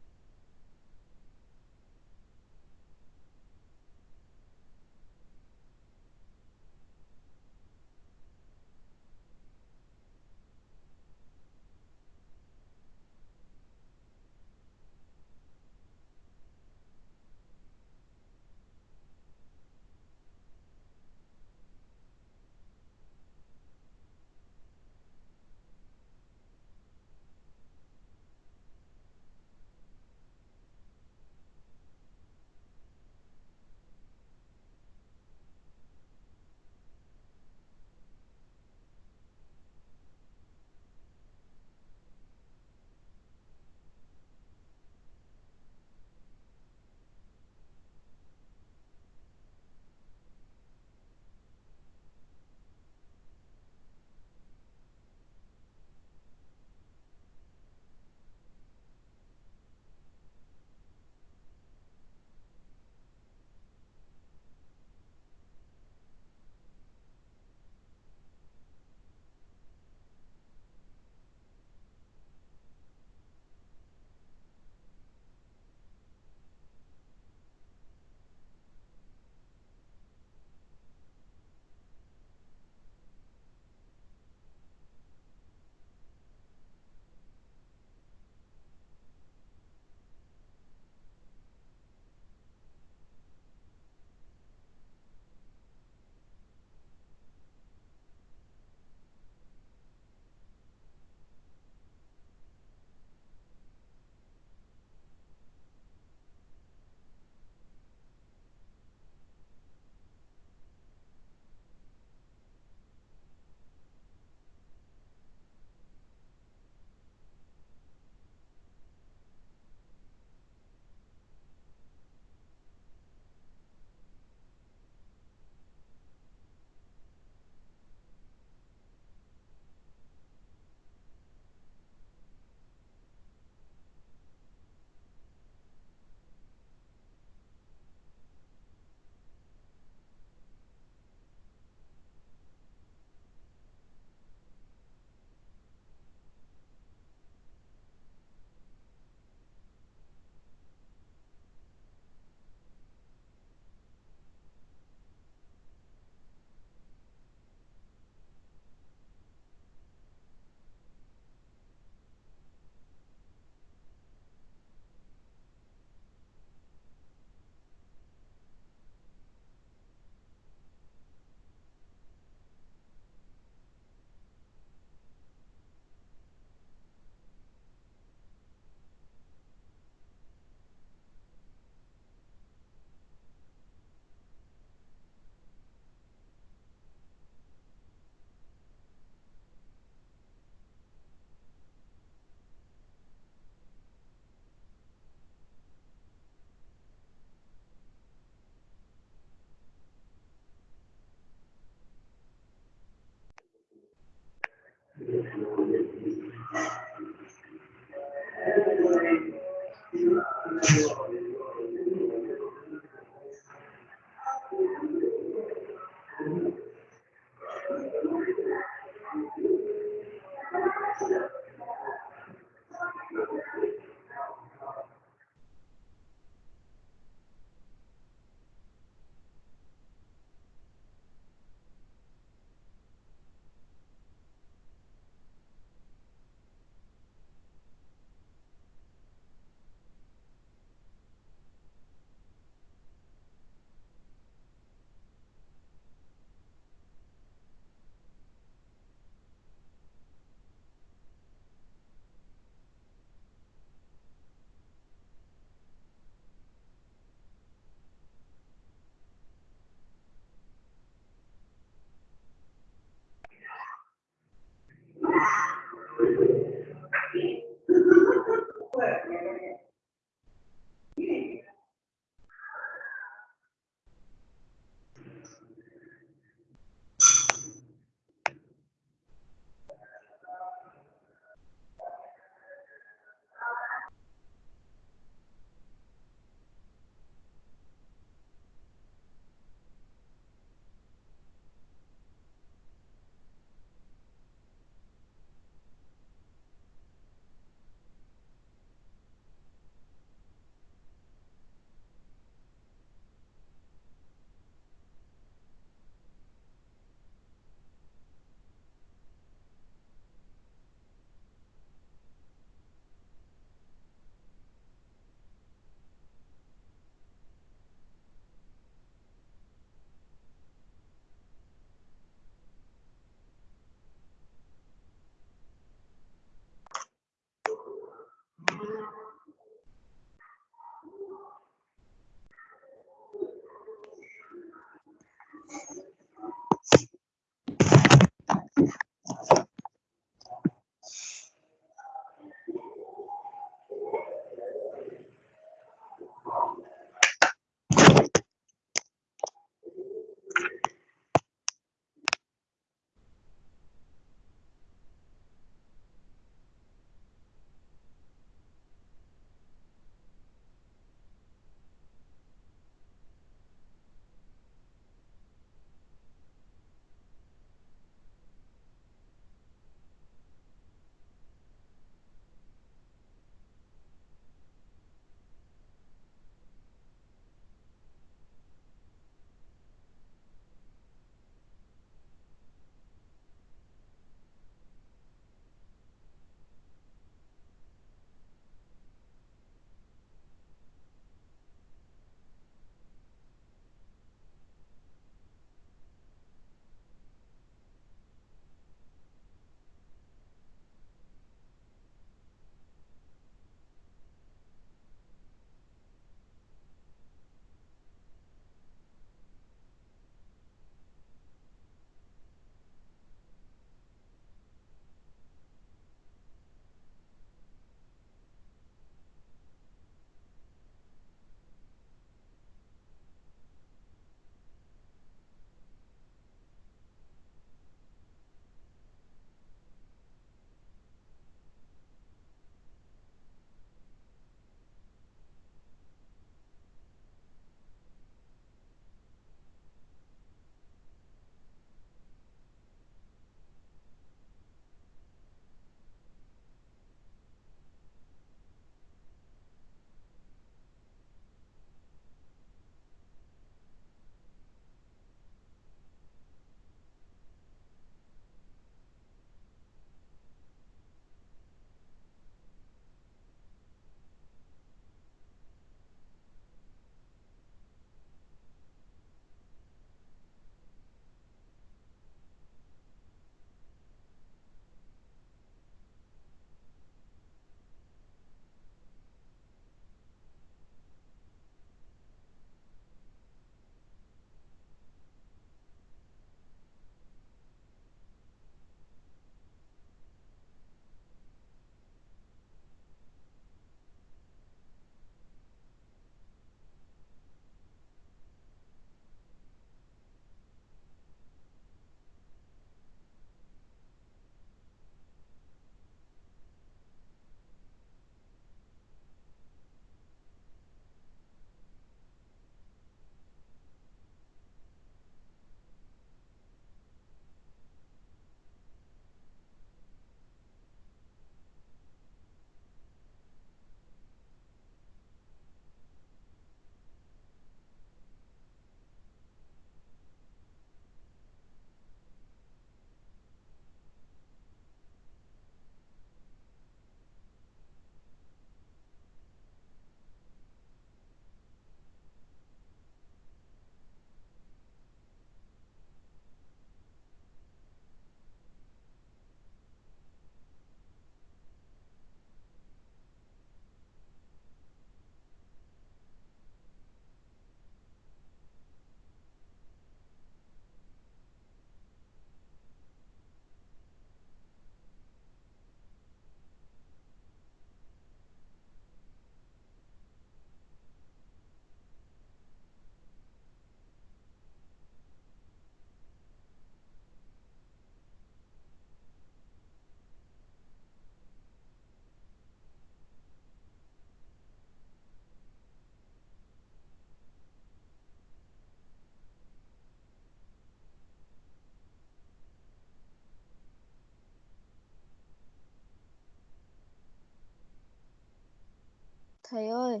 Thầy ơi,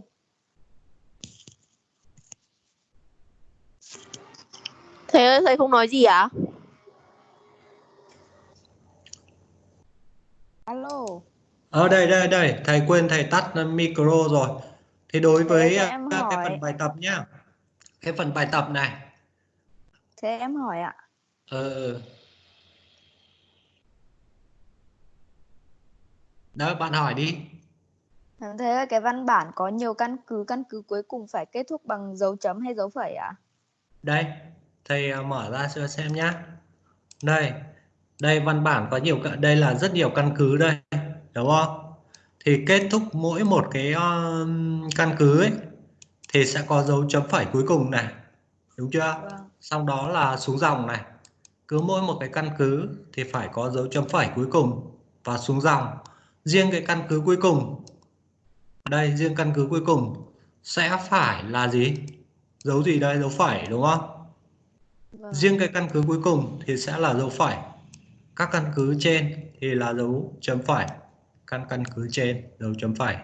Thầy ơi, thầy không nói gì à? alo. Ở đây đây đây, thầy quên thầy tắt micro rồi. Thì đối với cho à, em cái hỏi. phần bài tập nhá. Cái phần bài tập này. Thế em hỏi ạ. Ờ ờ. Đó, bạn hỏi đi. Thầy ơi, cái văn bản có nhiều căn cứ, căn cứ cuối cùng phải kết thúc bằng dấu chấm hay dấu phẩy ạ? Đây, thầy à, mở ra cho xem nhá. Đây, đây văn bản có nhiều đây là rất nhiều căn cứ đây, đúng không? Thì kết thúc mỗi một cái um, căn cứ ấy thì sẽ có dấu chấm phẩy cuối cùng này. Đúng chưa? Vâng. Sau đó là xuống dòng này. Cứ mỗi một cái căn cứ thì phải có dấu chấm phẩy cuối cùng và xuống dòng. Riêng cái căn cứ cuối cùng đây, riêng căn cứ cuối cùng sẽ phải là gì? Dấu gì đây? Dấu phẩy đúng không? Vâng. riêng cái căn cứ cuối cùng thì sẽ là dấu phẩy các căn cứ trên thì là dấu chấm phẩy căn căn cứ trên dấu chấm phẩy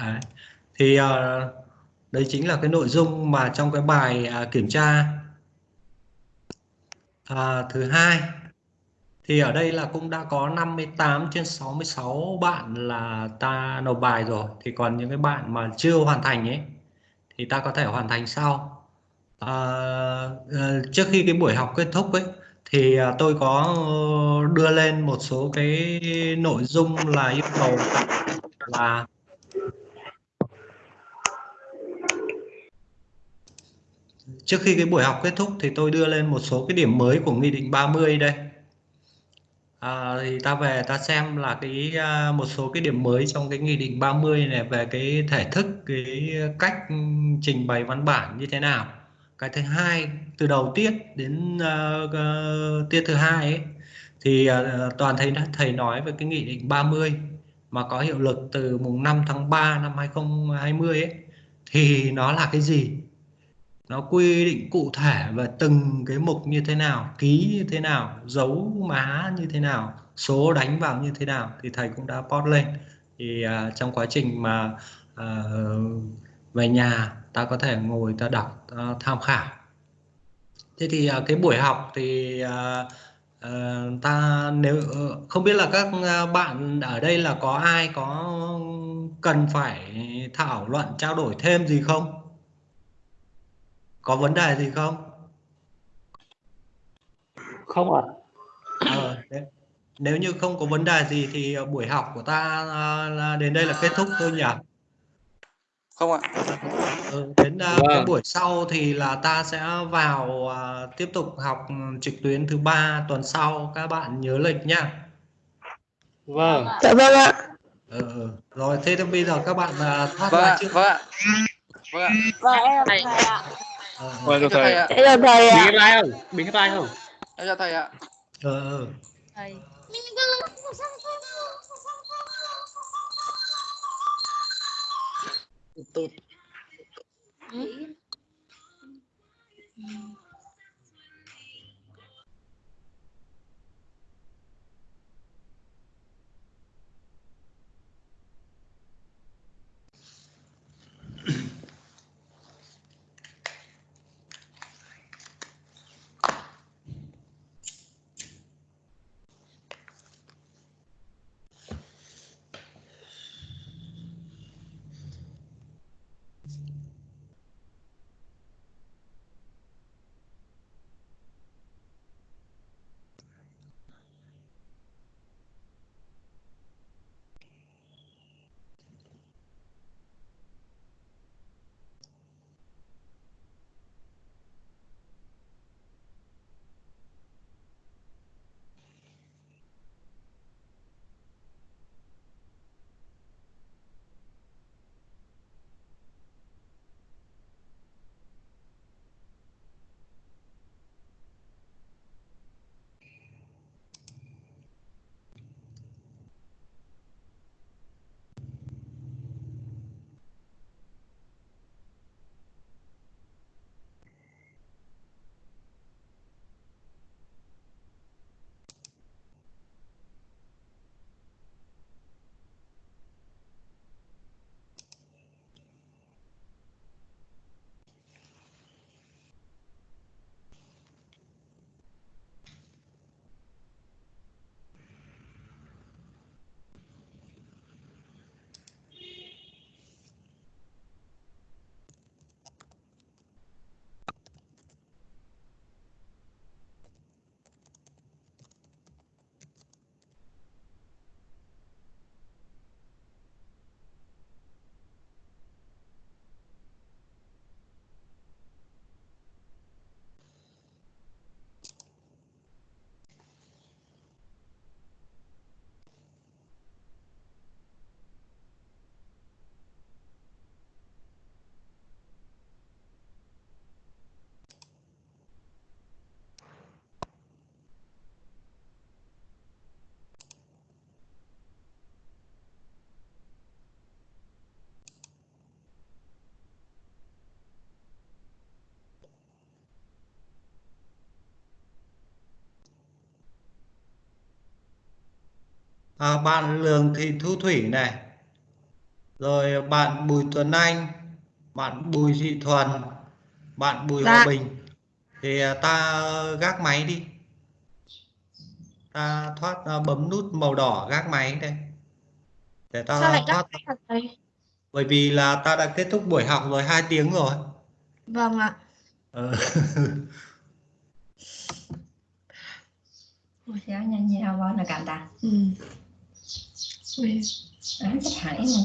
Đấy. thì à, đấy chính là cái nội dung mà trong cái bài à, kiểm tra à, thứ hai thì ở đây là cũng đã có 58 trên 66 bạn là ta nộp bài rồi. Thì còn những cái bạn mà chưa hoàn thành ấy thì ta có thể hoàn thành sau. À, ờ, trước khi cái buổi học kết thúc ấy thì à, tôi có ờ, đưa lên một số cái nội dung là yêu cầu là trước khi cái buổi học kết thúc thì tôi đưa lên một số cái điểm mới của nghị định 30 đây à, thì ta về ta xem là cái à, một số cái điểm mới trong cái nghị định 30 này về cái thể thức cái cách trình bày văn bản như thế nào. Cái thứ hai từ đầu tiết đến uh, tiết thứ hai ấy thì uh, toàn thầy thầy nói về cái nghị định 30 mà có hiệu lực từ mùng 5 tháng 3 năm 2020 ấy. Thì nó là cái gì? Nó quy định cụ thể về từng cái mục như thế nào ký như thế nào dấu má như thế nào số đánh vào như thế nào thì thầy cũng đã post lên. Thì uh, trong quá trình mà uh, về nhà ta có thể ngồi ta đọc ta tham khảo. Thế thì uh, cái buổi học thì uh, uh, ta nếu uh, không biết là các bạn ở đây là có ai có cần phải thảo luận trao đổi thêm gì không? Có vấn đề gì không Không ạ. Ờ, nếu- nếu như không có vấn đề gì thì buổi học của ta à, là đến đây là kết thúc thôi nhỉ Không ạ. Ừ, đến à, cái Vâng. buổi sau thì là ta sẽ vào à, tiếp tục học trực tuyến thứ ba tuần sau các bạn nhớ lịch nhá. Vâng. Dạ vâng ạ. Ừ, ừ. rồi thế thì bây giờ các bạn à, thoát Vâng ra ạ. trước. Vâng ạ. Vâng ạ. Vâng em là thầy ạ. Ờ. Mời cho thầy. Thế là thầy ạ. Bình hết tay không? Bình hết tay không? Đây cho thầy ạ. Ờ. ờ. Thầy. Tụt. Ừ. à, bạn Lường Thị Thu Thủy này rồi bạn Bùi Tuấn Anh bạn Bùi Thị Thuần bạn Bùi Hòa Dạ. Bình thì à, ta gác máy đi ta thoát à, bấm nút màu đỏ gác máy đây để ta Sao lại thoát bởi vì là ta đã kết thúc buổi học rồi hai tiếng rồi Vâng ạ. Ờ. cô giáo nhanh nhau quá là cảm tạ Ừ. Ui. Đấy, chắc hãy mà